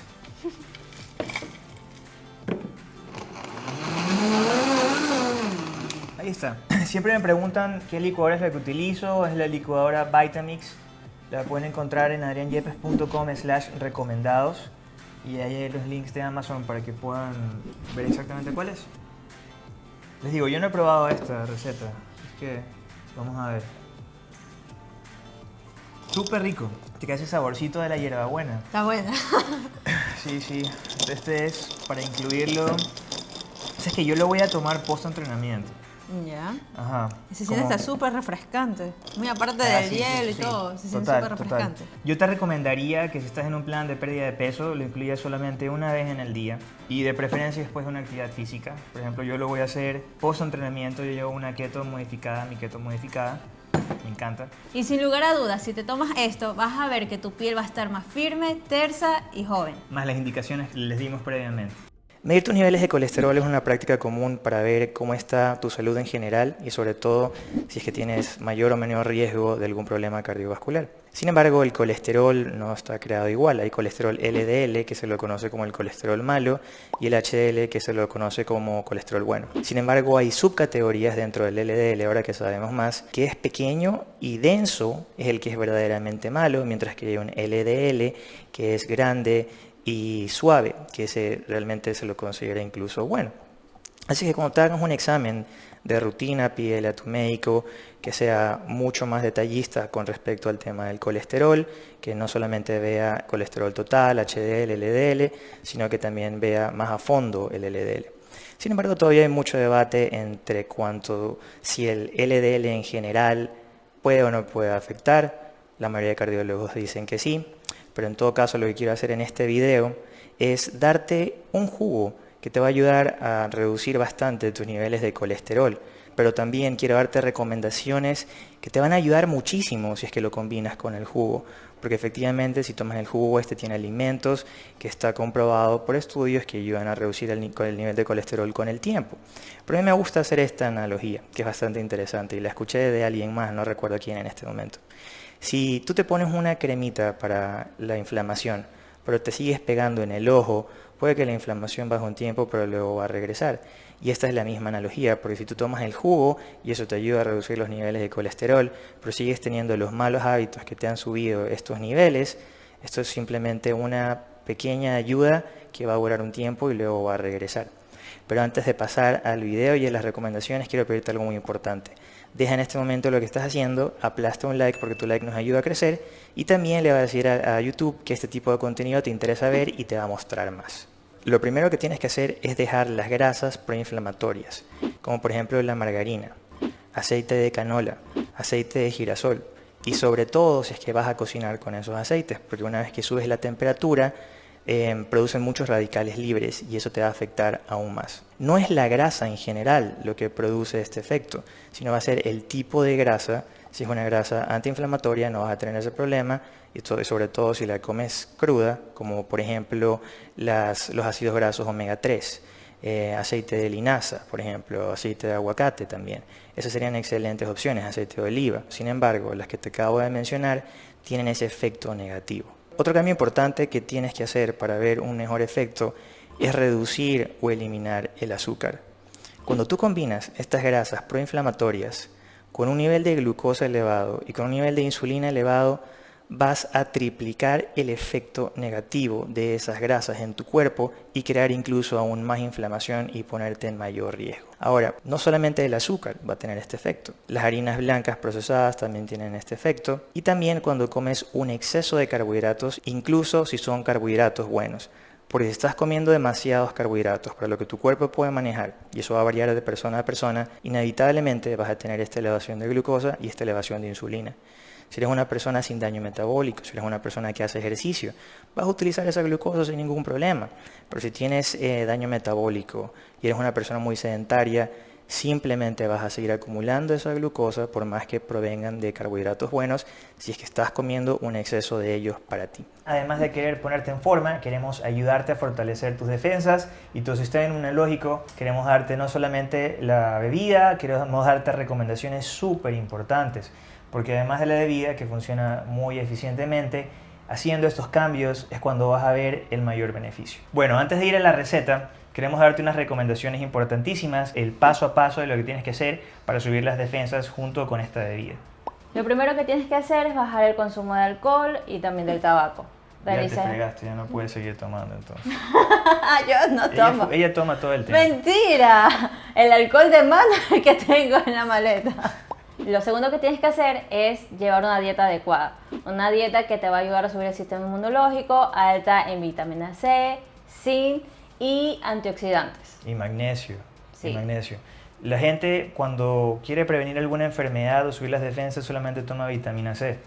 Ahí está. *clears throat* Siempre me preguntan qué licuadora es la que utilizo. Es la licuadora Vitamix. La pueden encontrar en adrianyepes.com slash recomendados. Y ahí hay los links de Amazon para que puedan ver exactamente cuál es. Les digo, yo no he probado esta receta. Así que vamos a ver. Súper rico. Te queda ese saborcito de la hierbabuena. Está buena. *laughs* Sí, sí. Este es para incluirlo. O sea, es que yo lo voy a tomar post entrenamiento. Ya. Ajá. Se siente está súper refrescante. Muy aparte Ah, del sí, hielo y sí. todo. Se siente Total, súper total. refrescante. Yo te recomendaría que si estás en un plan de pérdida de peso, lo incluyas solamente una vez en el día y de preferencia después de una actividad física. Por ejemplo, yo lo voy a hacer post entrenamiento. Yo llevo una keto modificada, mi keto modificada. Me encanta. Y sin lugar a dudas, si te tomas esto, vas a ver que tu piel va a estar más firme, tersa y joven. Más las indicaciones que les dimos previamente. Medir tus niveles de colesterol es una práctica común para ver cómo está tu salud en general y sobre todo si es que tienes mayor o menor riesgo de algún problema cardiovascular. Sin embargo, el colesterol no está creado igual. Hay colesterol LDL, que se lo conoce como el colesterol malo, y el HDL, que se lo conoce como colesterol bueno. Sin embargo, hay subcategorías dentro del LDL, ahora que sabemos más, que es pequeño y denso, es el que es verdaderamente malo, mientras que hay un LDL, que es grande y suave, que ese realmente se lo considera incluso bueno. Así que cuando te hagas un examen de rutina, pídele a tu médico que sea mucho más detallista con respecto al tema del colesterol, que no solamente vea colesterol total, HDL, LDL, sino que también vea más a fondo el LDL. Sin embargo, todavía hay mucho debate entre cuanto si el LDL en general puede o no puede afectar. La mayoría de cardiólogos dicen que sí, pero en todo caso lo que quiero hacer en este video es darte un jugo que te va a ayudar a reducir bastante tus niveles de colesterol, pero también quiero darte recomendaciones que te van a ayudar muchísimo si es que lo combinas con el jugo, porque efectivamente si tomas el jugo este tiene alimentos que está comprobado por estudios que ayudan a reducir el, ni- el nivel de colesterol con el tiempo. Pero a mí me gusta hacer esta analogía, que es bastante interesante y la escuché de alguien más, no recuerdo quién en este momento. Si tú te pones una cremita para la inflamación, pero te sigues pegando en el ojo, puede que la inflamación baje un tiempo, pero luego va a regresar. Y esta es la misma analogía, porque si tú tomas el jugo y eso te ayuda a reducir los niveles de colesterol, pero sigues teniendo los malos hábitos que te han subido estos niveles, esto es simplemente una pequeña ayuda que va a durar un tiempo y luego va a regresar. Pero antes de pasar al video y a las recomendaciones, quiero pedirte algo muy importante. Deja en este momento lo que estás haciendo, aplasta un like porque tu like nos ayuda a crecer y también le va a decir a, YouTube que este tipo de contenido te interesa ver y te va a mostrar más. Lo primero que tienes que hacer es dejar las grasas proinflamatorias, como por ejemplo la margarina, aceite de canola, aceite de girasol y sobre todo si es que vas a cocinar con esos aceites, porque una vez que subes la temperatura eh, producen muchos radicales libres y eso te va a afectar aún más. No es la grasa en general lo que produce este efecto, sino va a ser el tipo de grasa. Si es una grasa antiinflamatoria no vas a tener ese problema y sobre todo si la comes cruda, como por ejemplo los ácidos grasos omega 3. eh, aceite de linaza, por ejemplo, aceite de aguacate también. Esas serían excelentes opciones, aceite de oliva. Sin embargo, las que te acabo de mencionar tienen ese efecto negativo. Otro cambio importante que tienes que hacer para ver un mejor efecto es reducir o eliminar el azúcar. Cuando tú combinas estas grasas proinflamatorias con un nivel de glucosa elevado y con un nivel de insulina elevado, vas a triplicar el efecto negativo de esas grasas en tu cuerpo y crear incluso aún más inflamación y ponerte en mayor riesgo. Ahora, no solamente el azúcar va a tener este efecto, las harinas blancas procesadas también tienen este efecto y también cuando comes un exceso de carbohidratos, incluso si son carbohidratos buenos. Porque si estás comiendo demasiados carbohidratos para lo que tu cuerpo puede manejar, y eso va a variar de persona a persona, inevitablemente vas a tener esta elevación de glucosa y esta elevación de insulina. Si eres una persona sin daño metabólico, si eres una persona que hace ejercicio, vas a utilizar esa glucosa sin ningún problema. Pero si tienes eh, daño metabólico y eres una persona muy sedentaria, simplemente vas a seguir acumulando esa glucosa por más que provengan de carbohidratos buenos si es que estás comiendo un exceso de ellos para ti. Además de querer ponerte en forma, queremos ayudarte a fortalecer tus defensas y tu sistema inmunológico. Queremos darte no solamente la bebida, queremos darte recomendaciones súper importantes, porque además de la bebida que funciona muy eficientemente, haciendo estos cambios es cuando vas a ver el mayor beneficio. Bueno, antes de ir a la receta, queremos darte unas recomendaciones importantísimas, el paso a paso de lo que tienes que hacer para subir las defensas junto con esta bebida. Lo primero que tienes que hacer es bajar el consumo de alcohol y también del tabaco. Ya te fregaste, ya no puedes seguir tomando entonces. *laughs* Yo no Ella, tomo. ella toma todo el tiempo. Mentira, el alcohol de mano *laughs* que tengo en la maleta. Lo segundo que tienes que hacer es llevar una dieta adecuada. Una dieta que te va a ayudar a subir el sistema inmunológico, alta en vitamina C, zinc y antioxidantes. Y magnesio. Sí. Y magnesio. La gente cuando quiere prevenir alguna enfermedad o subir las defensas solamente toma vitamina C.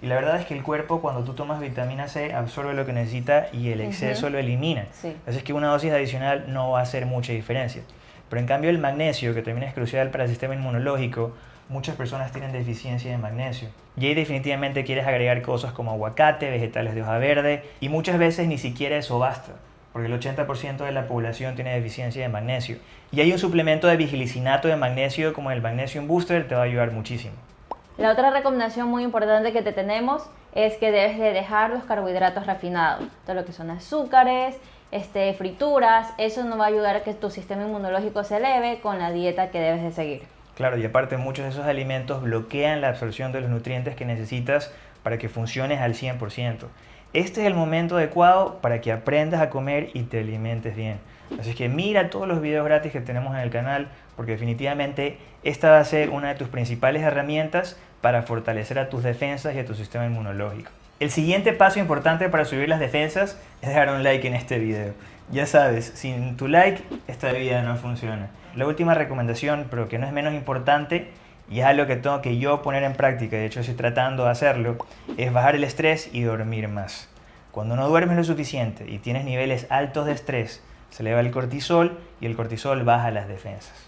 Y la verdad es que el cuerpo cuando tú tomas vitamina C absorbe lo que necesita y el exceso lo elimina. Sí. Así es que una dosis adicional no va a hacer mucha diferencia. Pero en cambio el magnesio, que también es crucial para el sistema inmunológico, muchas personas tienen deficiencia de magnesio. Y ahí definitivamente quieres agregar cosas como aguacate, vegetales de hoja verde, y muchas veces ni siquiera eso basta, porque el 80% de la población tiene deficiencia de magnesio. Y hay un suplemento de vigilicinato de magnesio como el Magnesium Booster, te va a ayudar muchísimo. La otra recomendación muy importante que te tenemos es que debes de dejar los carbohidratos refinados, todo lo que son azúcares, este, frituras, eso no va a ayudar a que tu sistema inmunológico se eleve con la dieta que debes de seguir. Claro, y aparte muchos de esos alimentos bloquean la absorción de los nutrientes que necesitas para que funciones al 100%. Este es el momento adecuado para que aprendas a comer y te alimentes bien. Así que mira todos los videos gratis que tenemos en el canal porque definitivamente esta va a ser una de tus principales herramientas para fortalecer a tus defensas y a tu sistema inmunológico. El siguiente paso importante para subir las defensas es dejar un like en este video. Ya sabes, sin tu like esta vida no funciona. La última recomendación, pero que no es menos importante, y es algo que tengo que yo poner en práctica, de hecho estoy tratando de hacerlo, es bajar el estrés y dormir más. Cuando no duermes lo suficiente y tienes niveles altos de estrés, se eleva el cortisol y el cortisol baja las defensas.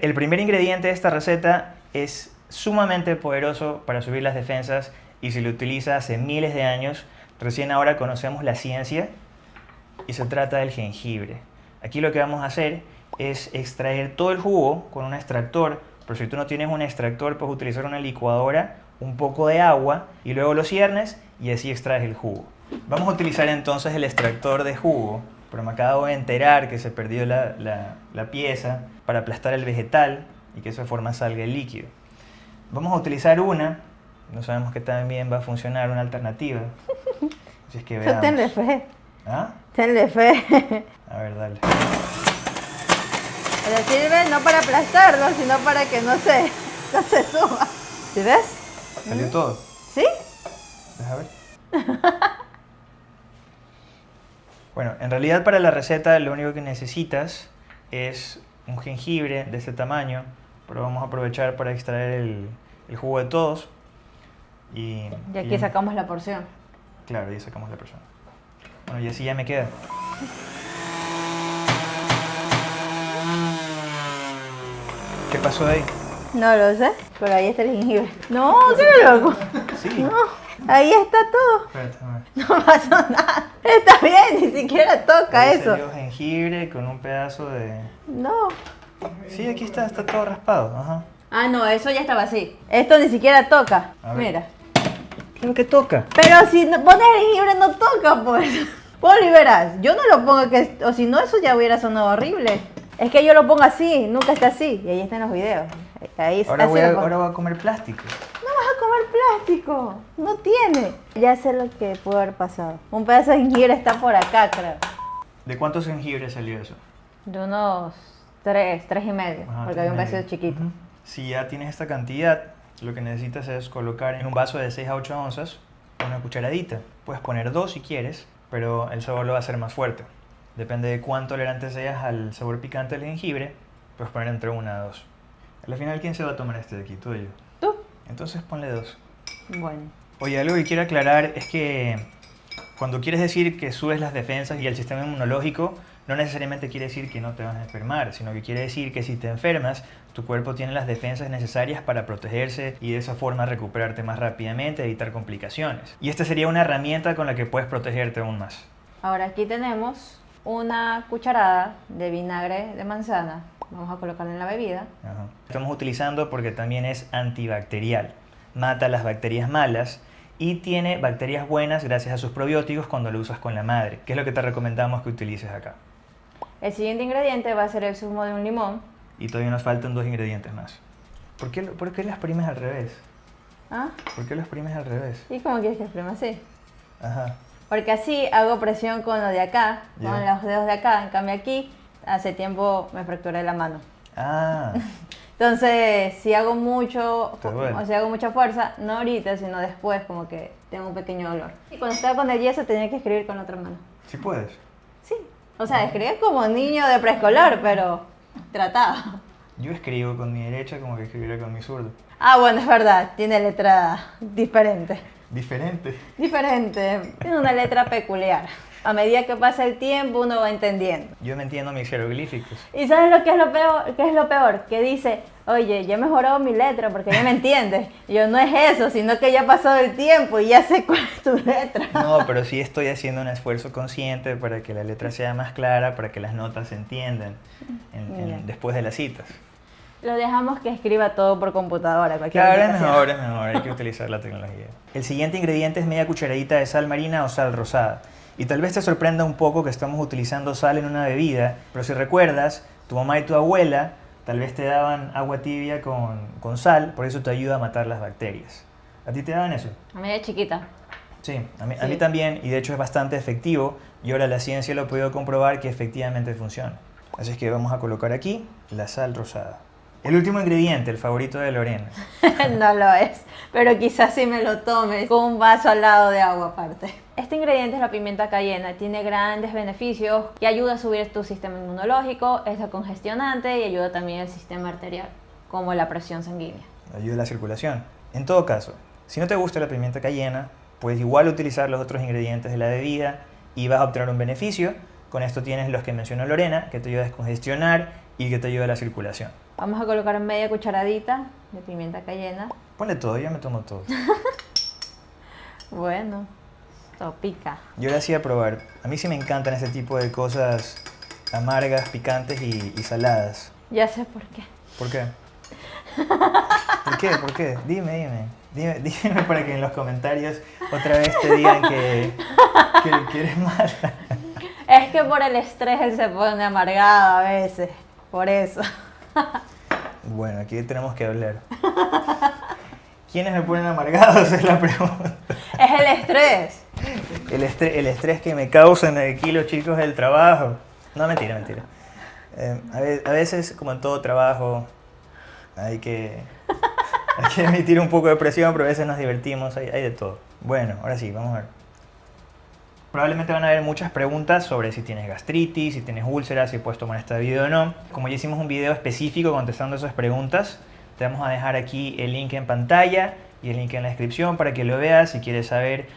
El primer ingrediente de esta receta es sumamente poderoso para subir las defensas y se lo utiliza hace miles de años. Recién ahora conocemos la ciencia y se trata del jengibre. Aquí lo que vamos a hacer es extraer todo el jugo con un extractor, pero si tú no tienes un extractor puedes utilizar una licuadora, un poco de agua y luego lo ciernes y así extraes el jugo. Vamos a utilizar entonces el extractor de jugo, pero me acabo de enterar que se perdió la, la- la pieza para aplastar el vegetal y que de esa forma salga el líquido. Vamos a utilizar una, no sabemos que también va a funcionar, una alternativa. *laughs* Así es que veamos. tenle fe, ¿Ah? tenle fe. A ver, dale. Pero sirve no para aplastarlo, sino para que no se, *laughs* no se suba. ¿Sí ves? ¿Salió todo? ¿Sí? Deja ver. Bueno, en realidad para la receta lo único que necesitas es un jengibre de este tamaño, pero vamos a aprovechar para extraer el, el jugo de todos. Y, Y aquí sacamos la porción. Claro, y sacamos la persona. Bueno, y así ya me queda. ¿Qué pasó ahí? No lo sé, pero ahí está el jengibre. No, qué loco. Sí. No, ahí está todo. Espérate, a ver. No pasó nada. Está bien, ni siquiera toca Ahí eso. salió jengibre con un pedazo de... No. Sí, aquí está, está todo raspado. Ajá. Ah, no, eso ya estaba así. Esto ni siquiera toca. Mira. Claro que toca. Pero si no- pones el jengibre no toca, pues. *laughs* Poli, verás, yo no lo pongo que, o si no eso ya hubiera sonado horrible. Es que yo lo pongo así, nunca está así. Y ahí están los videos. Ahí, Ahora voy, a, ahora voy a comer plástico. No vas a comer plástico, no tiene. Ya sé lo que pudo haber pasado. Un pedazo de jengibre está por acá, creo. ¿De cuántos jengibres salió eso? De unos tres, tres y medio, Ajá, porque había un medio. pedacito chiquito. Ujú. Si ya tienes esta cantidad, lo que necesitas es colocar en un vaso de 6 a 8 onzas una cucharadita. Puedes poner dos si quieres, pero el sabor lo va a hacer más fuerte. Depende de cuán tolerante seas al sabor picante del jengibre, puedes poner entre una a dos. Al final, ¿quién se va a tomar este de aquí? Tú y yo. ¿Tú? Entonces ponle dos. Bueno. Oye, algo que quiero aclarar es que cuando quieres decir que subes las defensas y el sistema inmunológico, no necesariamente quiere decir que no te vas a enfermar, sino que quiere decir que si te enfermas, tu cuerpo tiene las defensas necesarias para protegerse y de esa forma recuperarte más rápidamente, evitar complicaciones. Y esta sería una herramienta con la que puedes protegerte aún más. Ahora aquí tenemos una cucharada de vinagre de manzana. Vamos a colocarla en la bebida. Ajá. Estamos utilizando porque también es antibacterial. Mata las bacterias malas y tiene bacterias buenas gracias a sus probióticos cuando lo usas con la madre, que es lo que te recomendamos que utilices acá. El siguiente ingrediente va a ser el zumo de un limón. Y todavía nos faltan dos ingredientes más. ¿Por qué, por qué las primes al revés? ¿Ah? ¿Por qué las primes al revés? ¿Y cómo quieres que exprima así? Ajá. Porque así hago presión con lo de acá, con los dedos de acá. En cambio aquí, hace tiempo me fracturé la mano. Ah, *laughs* Entonces, si hago mucho, o si hago mucha fuerza, no ahorita, sino después, como que tengo un pequeño dolor. Y cuando estaba con el yeso tenía que escribir con la otra mano. sí puedes. Sí. O sea, escribía como niño de preescolar, pero trataba. Yo escribo con mi derecha como que escribiera con mi zurdo. Ah, bueno, es verdad, tiene letra diferente. Diferente. Diferente, tiene una letra peculiar. A medida que pasa el tiempo, uno va entendiendo. Yo me entiendo mis jeroglíficos. ¿Y sabes lo que es lo peor? ¿Qué es lo peor? Que dice, oye, ya he mejorado mi letra porque ya me entiendes. Y yo, no es eso, sino que ya ha pasado el tiempo y ya sé cuál es tu letra. No, pero sí estoy haciendo un esfuerzo consciente para que la letra sea más clara, para que las notas se entiendan en- en- después de las citas. Lo dejamos que escriba todo por computadora. cualquier Claro, es mejor, es mejor, hay que utilizar la tecnología. El siguiente ingrediente es media cucharadita de sal marina o sal rosada. Y tal vez te sorprenda un poco que estamos utilizando sal en una bebida, pero si recuerdas, tu mamá y tu abuela tal vez te daban agua tibia con, con sal, por eso te ayuda a matar las bacterias. ¿A ti te daban eso? A mí de chiquita. Sí, a mí, a Sí. mí también, y de hecho es bastante efectivo, y ahora la ciencia lo ha podido comprobar que efectivamente funciona. Así es que vamos a colocar aquí la sal rosada. El último ingrediente, el favorito de Lorena. *laughs* no lo es, pero quizás si me lo tomes con un vaso al lado de agua aparte. Este ingrediente es la pimienta cayena, tiene grandes beneficios y ayuda a subir tu sistema inmunológico, es congestionante y ayuda también al sistema arterial, como la presión sanguínea. ayuda a la circulación. En todo caso, si no te gusta la pimienta cayena, puedes igual utilizar los otros ingredientes de la bebida y vas a obtener un beneficio. Con esto tienes los que mencionó Lorena, que te ayuda a descongestionar y que te ayuda a la circulación. Vamos a colocar media cucharadita de pimienta cayena. Ponle todo, yo me tomo todo. *laughs* Bueno, esto pica. Yo le hacía probar. A mí sí me encantan ese tipo de cosas amargas, picantes y, y saladas. Ya sé por qué. ¿Por qué? *laughs* ¿Por qué? ¿Por qué? Dime, dime. Dime, *laughs* dime para que en los comentarios otra vez te digan que, que, que eres mala. Es que por el estrés él se pone amargado a veces, por eso. *laughs* Bueno, aquí tenemos que hablar. ¿Quiénes me ponen amargados? *laughs* Es la pregunta. Es el estrés. El estrés, el estrés que me causan aquí los chicos del trabajo. No, mentira, mentira. Eh, a, ve- a veces, como en todo trabajo, hay que, hay que emitir un poco de presión, pero a veces nos divertimos, hay, hay de todo. Bueno, ahora sí, vamos a ver. Probablemente van a haber muchas preguntas sobre si tienes gastritis, si tienes úlceras, si puedes tomar esta video o no. Como ya hicimos un video específico contestando esas preguntas, te vamos a dejar aquí el link en pantalla y el link en la descripción para que lo veas si quieres saber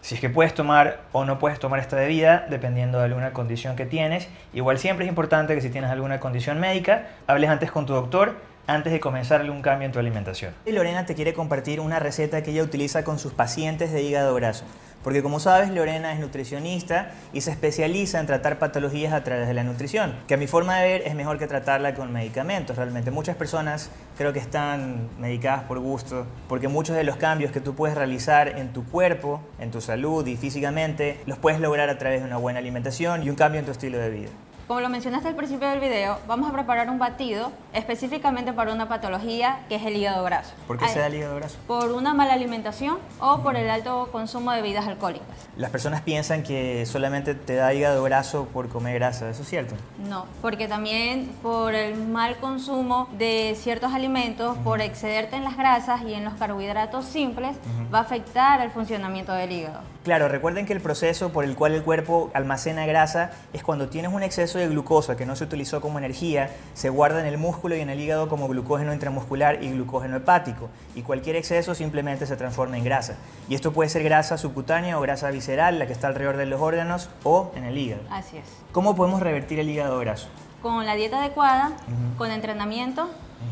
si es que puedes tomar o no puedes tomar esta bebida, dependiendo de alguna condición que tienes. Igual siempre es importante que si tienes alguna condición médica, hables antes con tu doctor antes de comenzar algún cambio en tu alimentación. Y Lorena te quiere compartir una receta que ella utiliza con sus pacientes de hígado graso. Porque como sabes, Lorena es nutricionista y se especializa en tratar patologías a través de la nutrición, que a mi forma de ver es mejor que tratarla con medicamentos. Realmente muchas personas creo que están medicadas por gusto, porque muchos de los cambios que tú puedes realizar en tu cuerpo, en tu salud y físicamente, los puedes lograr a través de una buena alimentación y un cambio en tu estilo de vida. Como lo mencionaste al principio del video, vamos a preparar un batido específicamente para una patología que es el hígado graso. ¿Por qué Ay, se da el hígado graso? Por una mala alimentación o por el alto consumo de bebidas alcohólicas. Las personas piensan que solamente te da hígado graso por comer grasa, ¿eso es cierto? No, porque también por el mal consumo de ciertos alimentos, por excederte en las grasas y en los carbohidratos simples, va a afectar el funcionamiento del hígado. Claro, recuerden que el proceso por el cual el cuerpo almacena grasa es cuando tienes un exceso de glucosa que no se utilizó como energía, se guarda en el músculo y en el hígado como glucógeno intramuscular y glucógeno hepático. Y cualquier exceso simplemente se transforma en grasa. Y esto puede ser grasa subcutánea o grasa visceral, la que está alrededor de los órganos o en el hígado. Así es. ¿Cómo podemos revertir el hígado graso? Con la dieta adecuada, con entrenamiento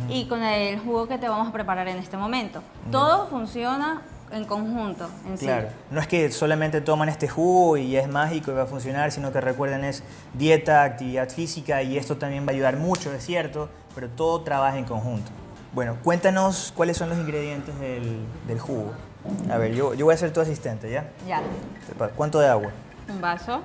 y con el jugo que te vamos a preparar en este momento. Todo funciona en conjunto, en sí. Claro, no es que solamente toman este jugo y es mágico y va a funcionar, sino que recuerden es dieta, actividad física y esto también va a ayudar mucho, es cierto, pero todo trabaja en conjunto. Bueno, cuéntanos cuáles son los ingredientes del, del jugo. A ver, yo, yo voy a ser tu asistente, ¿ya? Ya, ¿Cuánto de agua? un vaso.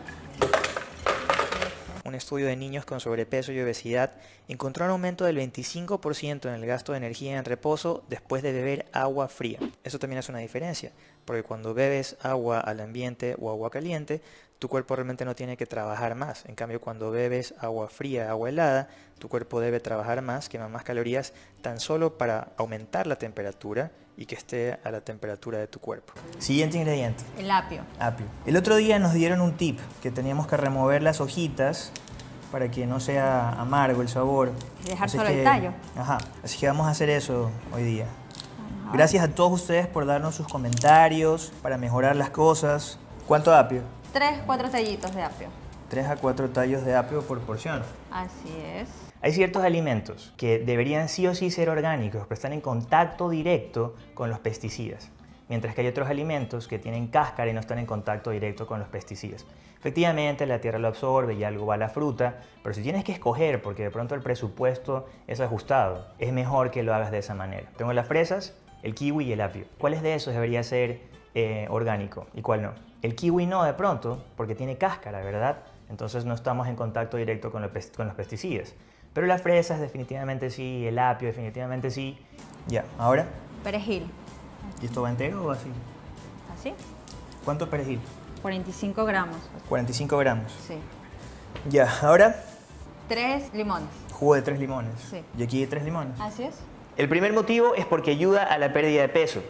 Un estudio de niños con sobrepeso y obesidad encontró un aumento del 25% en el gasto de energía en reposo después de beber agua fría. Eso también es una diferencia, porque cuando bebes agua al ambiente o agua caliente, tu cuerpo realmente no tiene que trabajar más. En cambio, cuando bebes agua fría, agua helada, tu cuerpo debe trabajar más, quema más calorías, tan solo para aumentar la temperatura y que esté a la temperatura de tu cuerpo. Siguiente ingrediente. El apio. Apio. El otro día nos dieron un tip, que teníamos que remover las hojitas para que no sea amargo el sabor. Y dejar Así solo el tallo. Ajá, así que vamos a hacer eso hoy día. Gracias a todos ustedes por darnos sus comentarios, para mejorar las cosas. ¿Cuánto apio? Tres, cuatro tallitos de apio. 3 a 4 tallos de apio por porción. Así es. Hay ciertos alimentos que deberían sí o sí ser orgánicos, pero están en contacto directo con los pesticidas. Mientras que hay otros alimentos que tienen cáscara y no están en contacto directo con los pesticidas. Efectivamente, la tierra lo absorbe y algo va a la fruta, pero si tienes que escoger porque de pronto el presupuesto es ajustado, es mejor que lo hagas de esa manera. Tengo las fresas, el kiwi y el apio. ¿Cuáles de esos debería ser eh, orgánico y cuál no? El kiwi no de pronto, porque tiene cáscara, ¿verdad? Entonces no estamos en contacto directo con, los pes- con los pesticidas. Pero las fresas definitivamente sí, el apio definitivamente sí. Ya, ahora, Perejil. ¿y esto va entero o así? ¿Así? ¿Cuánto perejil? 45 gramos. 45 gramos. Sí. Ya, ahora, Tres limones. jugo de tres limones. Sí. Y aquí hay tres limones. Así es. El primer motivo es porque ayuda a la pérdida de peso.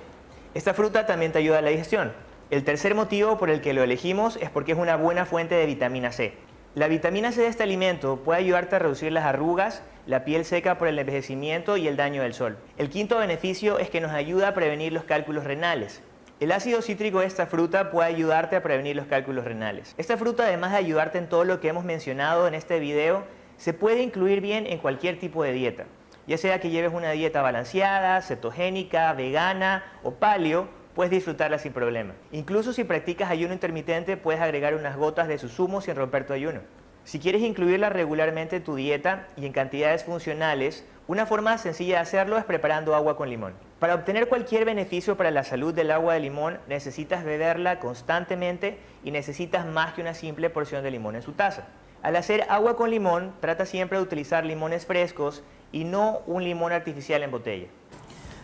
Esta fruta también te ayuda a la digestión. El tercer motivo por el que lo elegimos es porque es una buena fuente de vitamina C. La vitamina C de este alimento puede ayudarte a reducir las arrugas, la piel seca por el envejecimiento y el daño del sol. El quinto beneficio es que nos ayuda a prevenir los cálculos renales. El ácido cítrico de esta fruta puede ayudarte a prevenir los cálculos renales. Esta fruta, además de ayudarte en todo lo que hemos mencionado en este video, se puede incluir bien en cualquier tipo de dieta. Ya sea que lleves una dieta balanceada, cetogénica, vegana o paleo, puedes disfrutarla sin problema. Incluso si practicas ayuno intermitente, puedes agregar unas gotas de su zumo sin romper tu ayuno. Si quieres incluirla regularmente en tu dieta y en cantidades funcionales, una forma sencilla de hacerlo es preparando agua con limón. Para obtener cualquier beneficio para la salud del agua de limón, necesitas beberla constantemente y necesitas más que una simple porción de limón en su taza. Al hacer agua con limón, trata siempre de utilizar limones frescos y no un limón artificial en botella.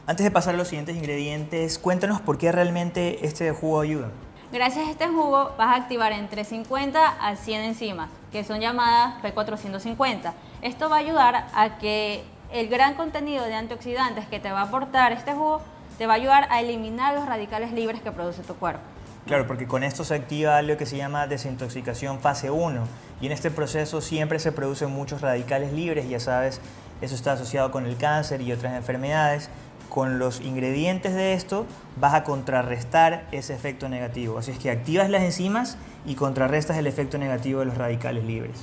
Antes de pasar a los siguientes ingredientes, cuéntanos por qué realmente este jugo ayuda. Gracias a este jugo vas a activar entre 50 a 100 enzimas, que son llamadas P450. Esto va a ayudar a que el gran contenido de antioxidantes que te va a aportar este jugo te va a ayudar a eliminar los radicales libres que produce tu cuerpo. Claro, porque con esto se activa algo que se llama desintoxicación fase 1 y en este proceso siempre se producen muchos radicales libres, ya sabes, eso está asociado con el cáncer y otras enfermedades. Con los ingredientes de esto vas a contrarrestar ese efecto negativo. Así es que activas las enzimas y contrarrestas el efecto negativo de los radicales libres.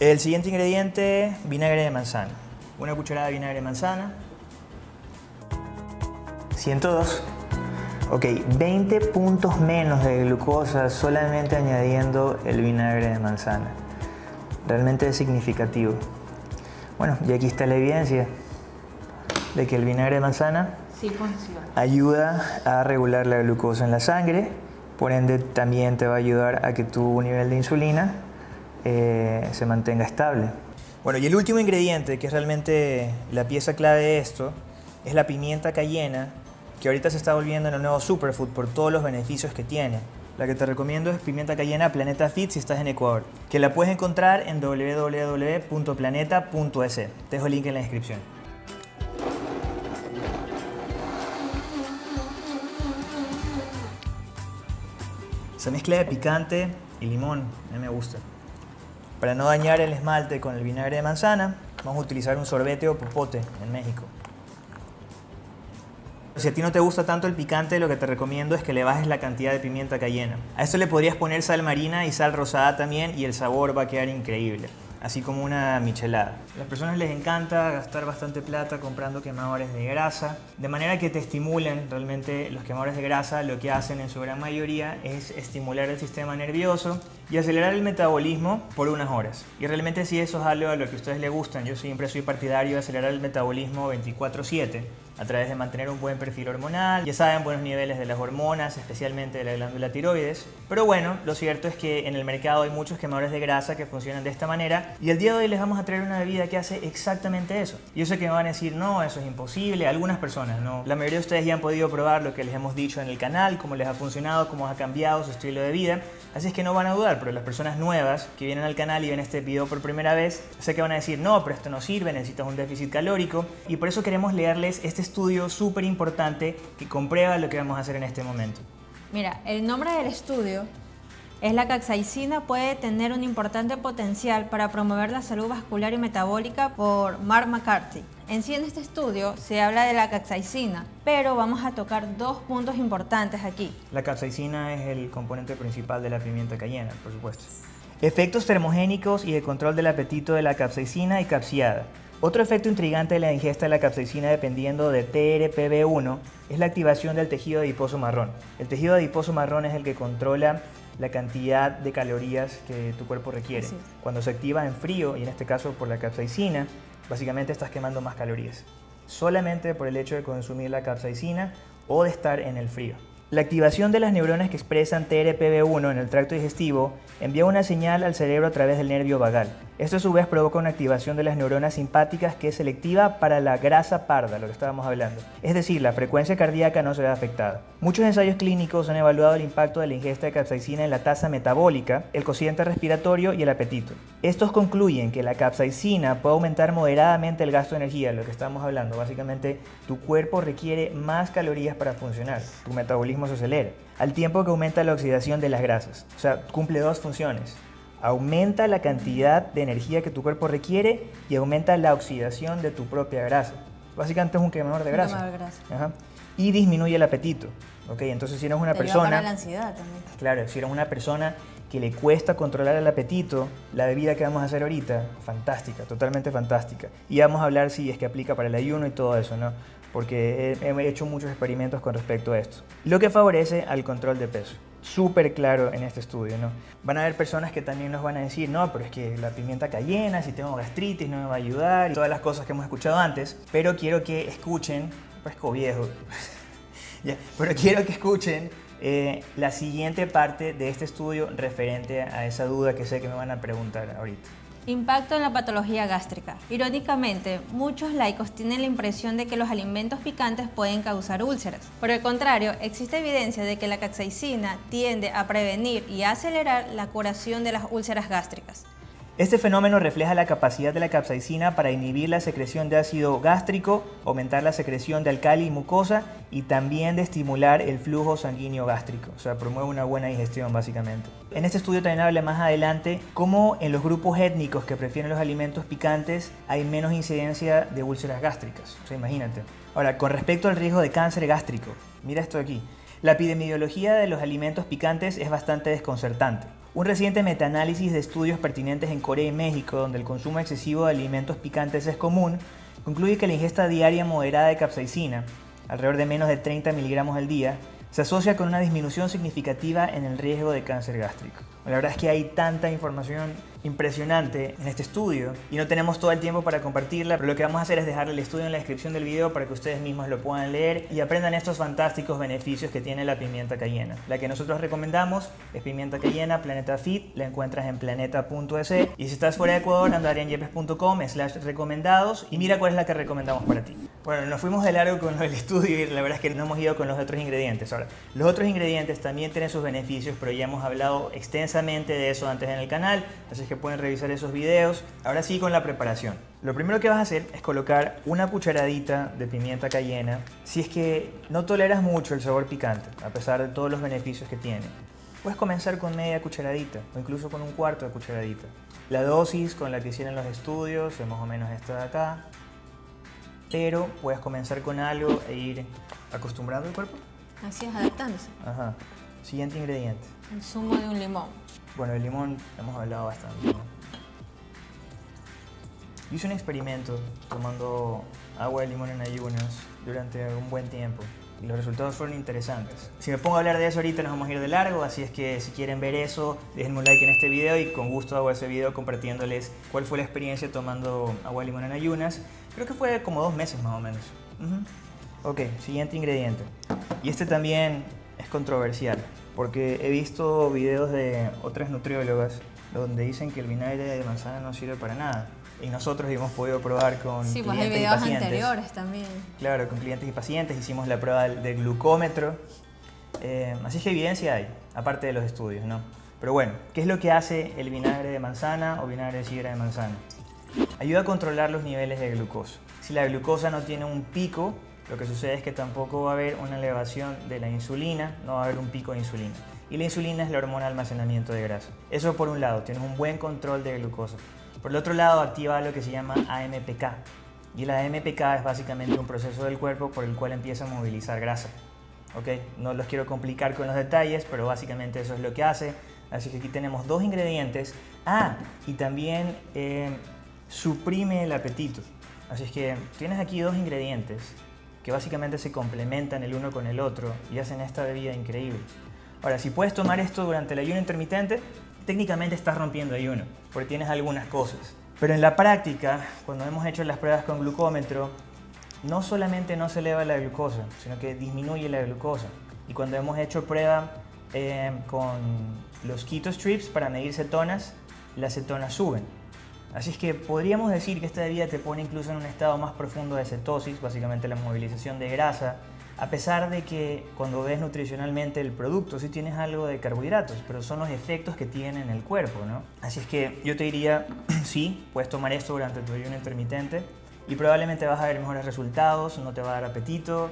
El siguiente ingrediente, vinagre de manzana. Una cucharada de vinagre de manzana. 102. Ok, 20 puntos menos de glucosa solamente añadiendo el vinagre de manzana. Realmente es significativo. Bueno, y aquí está la evidencia de que el vinagre de manzana Sí funciona. ayuda a regular la glucosa en la sangre, por ende también te va a ayudar a que tu nivel de insulina eh, se mantenga estable. Bueno, y el último ingrediente, que es realmente la pieza clave de esto, es la pimienta cayena, que ahorita se está volviendo en el nuevo superfood por todos los beneficios que tiene. La que te recomiendo es pimienta cayena Planeta Fit si estás en Ecuador, que la puedes encontrar en www.planeta.es. Te dejo el link en la descripción. Esa mezcla de picante y limón, a mí me gusta. Para no dañar el esmalte con el vinagre de manzana, vamos a utilizar un sorbete o popote en México. Si a ti no te gusta tanto el picante, lo que te recomiendo es que le bajes la cantidad de pimienta cayena. A esto le podrías poner sal marina y sal rosada también y el sabor va a quedar increíble, así como una michelada. A las personas les encanta gastar bastante plata comprando quemadores de grasa, de manera que te estimulen. Realmente los quemadores de grasa lo que hacen en su gran mayoría es estimular el sistema nervioso y acelerar el metabolismo por unas horas. Y realmente si eso es algo a lo que a ustedes les gustan, yo siempre soy partidario de acelerar el metabolismo 24/7 a través de mantener un buen perfil hormonal, ya saben, buenos niveles de las hormonas, especialmente de la glándula tiroides. Pero bueno, lo cierto es que en el mercado hay muchos quemadores de grasa que funcionan de esta manera y el día de hoy les vamos a traer una bebida que hace exactamente eso. Yo sé que me van a decir, no, eso es imposible, algunas personas no. La mayoría de ustedes ya han podido probar lo que les hemos dicho en el canal, cómo les ha funcionado, cómo ha cambiado su estilo de vida, así es que no van a dudar, pero las personas nuevas que vienen al canal y ven este video por primera vez, sé que van a decir, no, pero esto no sirve, necesitas un déficit calórico y por eso queremos leerles este estudio súper importante que comprueba lo que vamos a hacer en este momento. Mira, el nombre del estudio es la capsaicina puede tener un importante potencial para promover la salud vascular y metabólica por Mark McCarthy. En sí en este estudio se habla de la capsaicina, pero vamos a tocar dos puntos importantes aquí. La capsaicina es el componente principal de la pimienta cayena, por supuesto. Efectos termogénicos y de control del apetito de la capsaicina y capsiada. Otro efecto intrigante de la ingesta de la capsaicina dependiendo de TRPV1 es la activación del tejido adiposo marrón. El tejido adiposo marrón es el que controla la cantidad de calorías que tu cuerpo requiere. Cuando se activa en frío, y en este caso por la capsaicina, básicamente estás quemando más calorías. Solamente por el hecho de consumir la capsaicina o de estar en el frío. La activación de las neuronas que expresan TRPV1 en el tracto digestivo envía una señal al cerebro a través del nervio vagal. Esto a su vez provoca una activación de las neuronas simpáticas que es selectiva para la grasa parda, lo que estábamos hablando. Es decir, la frecuencia cardíaca no se ve afectada. Muchos ensayos clínicos han evaluado el impacto de la ingesta de capsaicina en la tasa metabólica, el cociente respiratorio y el apetito. Estos concluyen que la capsaicina puede aumentar moderadamente el gasto de energía, lo que estamos hablando. Básicamente, tu cuerpo requiere más calorías para funcionar, tu metabolismo se acelera, al tiempo que aumenta la oxidación de las grasas. O sea, cumple dos funciones. Aumenta la cantidad de energía que tu cuerpo requiere y aumenta la oxidación de tu propia grasa. Básicamente es un quemador de grasa. quemador de grasa. Ajá. Y disminuye el apetito. ¿ok? Entonces si eres una Te persona... la ansiedad también. Claro, si eres una persona que le cuesta controlar el apetito, la bebida que vamos a hacer ahorita, fantástica, totalmente fantástica. Y vamos a hablar si es que aplica para el ayuno y todo eso, ¿no? Porque he, he hecho muchos experimentos con respecto a esto. Lo que favorece al control de peso. Súper claro en este estudio, ¿no? Van a haber personas que también nos van a decir, no, pero es que la pimienta cayena, si tengo gastritis, no me va a ayudar, y todas las cosas que hemos escuchado antes. Pero quiero que escuchen, parezco viejo, *laughs* ya, pero quiero que escuchen eh, la siguiente parte de este estudio referente a esa duda que sé que me van a preguntar ahorita. Impacto en la patología gástrica. Irónicamente, muchos laicos tienen la impresión de que los alimentos picantes pueden causar úlceras. Por el contrario, existe evidencia de que la capsaicina tiende a prevenir y a acelerar la curación de las úlceras gástricas. Este fenómeno refleja la capacidad de la capsaicina para inhibir la secreción de ácido gástrico, aumentar la secreción de alcali y mucosa y también de estimular el flujo sanguíneo gástrico, o sea, promueve una buena digestión básicamente. En este estudio también habla más adelante cómo en los grupos étnicos que prefieren los alimentos picantes hay menos incidencia de úlceras gástricas, o sea, imagínate. Ahora, con respecto al riesgo de cáncer gástrico, mira esto aquí. La epidemiología de los alimentos picantes es bastante desconcertante. Un reciente metaanálisis de estudios pertinentes en Corea y México, donde el consumo excesivo de alimentos picantes es común, concluye que la ingesta diaria moderada de capsaicina, alrededor de menos de 30 miligramos al día, se asocia con una disminución significativa en el riesgo de cáncer gástrico. La verdad es que hay tanta información impresionante en este estudio y no tenemos todo el tiempo para compartirla, pero lo que vamos a hacer es dejarle el estudio en la descripción del video para que ustedes mismos lo puedan leer y aprendan estos fantásticos beneficios que tiene la pimienta cayena. La que nosotros recomendamos es pimienta cayena Planeta Fit, la encuentras en planeta.es y si estás fuera de Ecuador, andarianyepes.com slash recomendados y mira cuál es la que recomendamos para ti. Bueno, nos fuimos de largo con el estudio y la verdad es que no hemos ido con los otros ingredientes. Ahora, los otros ingredientes también tienen sus beneficios, pero ya hemos hablado extensamente de eso antes en el canal, así que pueden revisar esos videos. Ahora sí con la preparación. Lo primero que vas a hacer es colocar una cucharadita de pimienta cayena si es que no toleras mucho el sabor picante, a pesar de todos los beneficios que tiene. Puedes comenzar con media cucharadita o incluso con un cuarto de cucharadita. La dosis con la que hicieron los estudios es más o menos esta de acá, pero puedes comenzar con algo e ir acostumbrando el cuerpo. Así es, adaptándose. Ajá. Siguiente ingrediente. El zumo de un limón. Bueno, el limón hemos hablado bastante. ¿no? Hice un experimento tomando agua de limón en ayunas durante un buen tiempo y los resultados fueron interesantes. Si me pongo a hablar de eso ahorita nos vamos a ir de largo, así es que si quieren ver eso, déjenme un like en este video y con gusto hago ese video compartiéndoles cuál fue la experiencia tomando agua de limón en ayunas. Creo que fue como dos meses más o menos. Ujú. Ok, siguiente ingrediente. Y este también es controversial, porque he visto videos de otras nutriólogas donde dicen que el vinagre de manzana no sirve para nada. Y nosotros hemos podido probar con Sí, pues hay clientes y videos pacientes. anteriores también. Claro, con clientes y pacientes hicimos la prueba del glucómetro. Eh, así que evidencia hay, aparte de los estudios, ¿no? Pero bueno, ¿qué es lo que hace el vinagre de manzana o vinagre de sidra de manzana? Ayuda a controlar los niveles de glucosa. Si la glucosa no tiene un pico, lo que sucede es que tampoco va a haber una elevación de la insulina, no va a haber un pico de insulina. Y la insulina es la hormona almacenamiento de grasa. Eso por un lado, tienes un buen control de glucosa. Por el otro lado, activa lo que se llama AMPK. Y la AMPK es básicamente un proceso del cuerpo por el cual empieza a movilizar grasa. ¿ok? No los quiero complicar con los detalles, pero básicamente eso es lo que hace. Así que aquí tenemos dos ingredientes. Ah, y también eh, suprime el apetito. Así es que tienes aquí dos ingredientes que básicamente se complementan el uno con el otro y hacen esta bebida increíble. Ahora, si puedes tomar esto durante el ayuno intermitente, técnicamente estás rompiendo ayuno, porque tienes algunas cosas. Pero en la práctica, cuando hemos hecho las pruebas con glucómetro, no solamente no se eleva la glucosa, sino que disminuye la glucosa. Y cuando hemos hecho prueba eh, con los keto strips para medir cetonas, las cetonas suben. Así es que podríamos decir que esta bebida te pone incluso en un estado más profundo de cetosis, básicamente la movilización de grasa, a pesar de que cuando ves nutricionalmente el producto sí tienes algo de carbohidratos, pero son los efectos que tiene en el cuerpo, ¿no? Así es que yo te diría, *clears throat* sí, puedes tomar esto durante tu ayuno intermitente y probabblamente vas a ver mejores resultados, no te va a dar apetito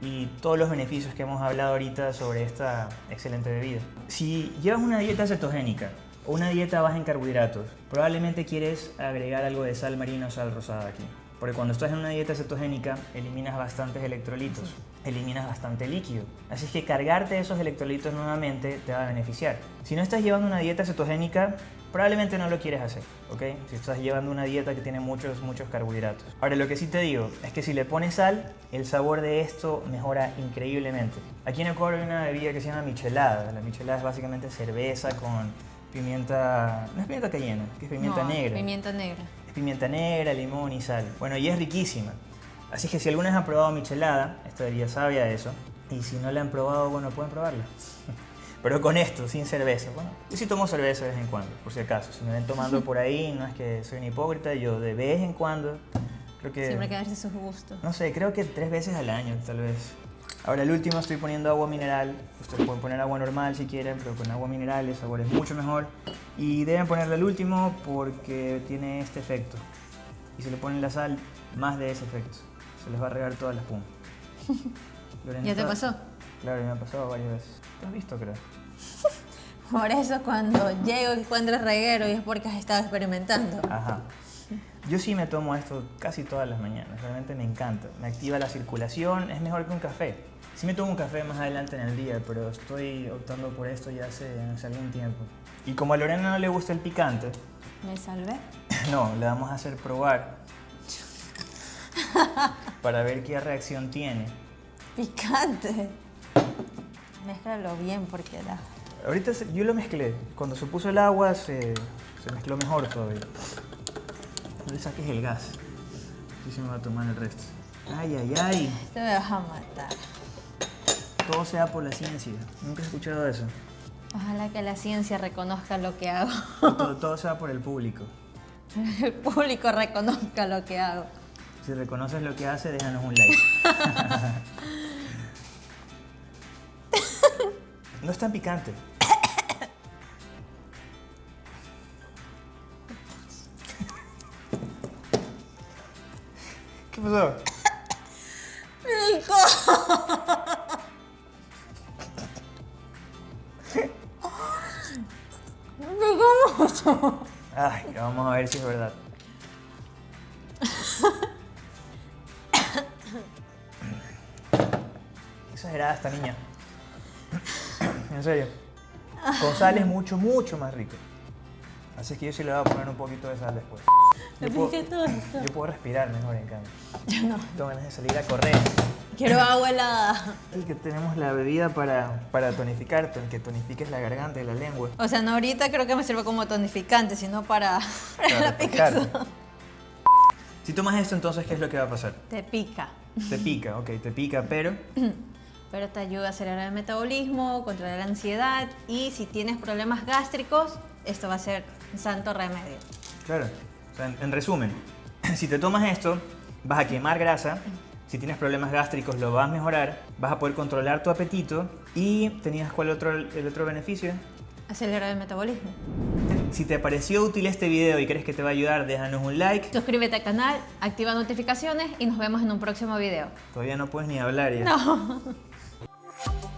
y todos los beneficios que hemos hablado ahorita sobre esta excelente bebida. Si llevas una dieta cetogénica una dieta baja en carbohidratos, probablemente quieres agregar algo de sal marina o sal rosada aquí. Porque cuando estás en una dieta cetogénica, eliminas bastantes electrolitos, eliminas bastante líquido. Así es que cargarte esos electrolitos nuevamente te va a beneficiar. Si no estás llevando una dieta cetogénica, probablemente no lo quieres hacer, ¿ok? Si estás llevando una dieta que tiene muchos, muchos carbohidratos. Ahora, lo que sí te digo es que si le pones sal, el sabor de esto mejora increíblemente. Aquí en Ecuador hay una bebida que se llama michelada. La michelada es básicamente cerveza con pimienta... No es pimienta cayena, que es pimienta No, negra. Pimienta negra. Es pimienta negra, limón y sal. Bueno, y es riquísima. Así que si alguna vez han probado michelada, esta bebida sabe a eso. Y si no la han probado, bueno, pueden probarla. *laughs* Pero con esto, sin cerveza. Bueno, yo sí tomo cerveza de vez en cuando, por si acaso. Si me ven tomando por ahí, no es que soy un hipócrita, yo de vez en cuando, creo que... Siempre hay que darse sus gustos. No sé, creo que tres veces al año, tal vez. Ahora el último estoy poniendo agua mineral. Ustedes pueden poner agua normal si quieren, pero con agua mineral el sabor es mucho mejor. Y deben ponerle el último porque tiene este efecto. Y si le ponen la sal, más de ese efecto. Se les va a regar toda la espuma. *laughs* Lorena, ¿Ya te pasó? Claro, me ha pasado varias veces. ¿Lo has visto, creo? *laughs* Por eso cuando llego y encuentro reguero y es porque has estado experimentando. Ajá. Yo sí me tomo esto casi todas las mañanas, realmente me encanta. Me activa la circulación, es mejor que un café. Sí me tomo un café más adelante en el día, pero estoy optando por esto ya hace, hace algún tiempo. Y como a Lorena no le gusta el picante, Me salvé. *laughs* no, le vamos a hacer probar *laughs* para ver qué reacción tiene. Picante. Mézclalo bien porque da. Ahorita yo lo mezclé. Cuando se puso el agua se, se mezcló mejor todavía. No le saques el gas. Sí se me va a tomar el resto. Ay, ay, ay. Te vas a matar. Todo sea por la ciencia. Nunca he escuchado eso. Ojalá que la ciencia reconozca lo que hago. Todo, *laughs* todo sea por el público. El público reconozca lo que hago. Si reconoces lo que hace, déjanos un like. *laughs* *laughs* No es tan picante. ¿Qué pasó? Ay, vamos a ver si es verdad. Exagerada esta niña. En serio. Con sal es mucho, mucho más rico. Así que yo sí le voy a poner un poquito de sal después. Yo puedo, ¿Qué todo esto? yo puedo respirar mejor en cambio. *laughs* Yo no. Tengo ganas de salir a correr. Quiero agua helada. Y que tenemos la bebida para, para tonificar, ton- que tonifiques la garganta y la lengua. O sea, no ahorita creo que me sirve como tonificante, sino para, *laughs* para Para la picazón. Si tomas esto, entonces, ¿qué es lo que va a pasar? Te pica. Te pica, ok, te pica, pero *clears throat* Pero te ayuda a acelerar el metabolismo, controlar la ansiedad y si tienes problemas gástricos, esto va a ser un santo remedio. Claro. En resumen, *clears throat* si te tomas esto, vas a quemar grasa. Si tienes problemas gástricos, lo vas a mejorar. Vas a poder controlar tu apetito. Y tenías cuál otro, el otro beneficio. Acelerar el metabolismo. Si te pareció útil este video y crees que te va a ayudar, déjanos un like. Suscríbete al canal, activa notificaciones y nos vemos en un próximo video. Todavía no puedes ni hablar ya. No. *laughs*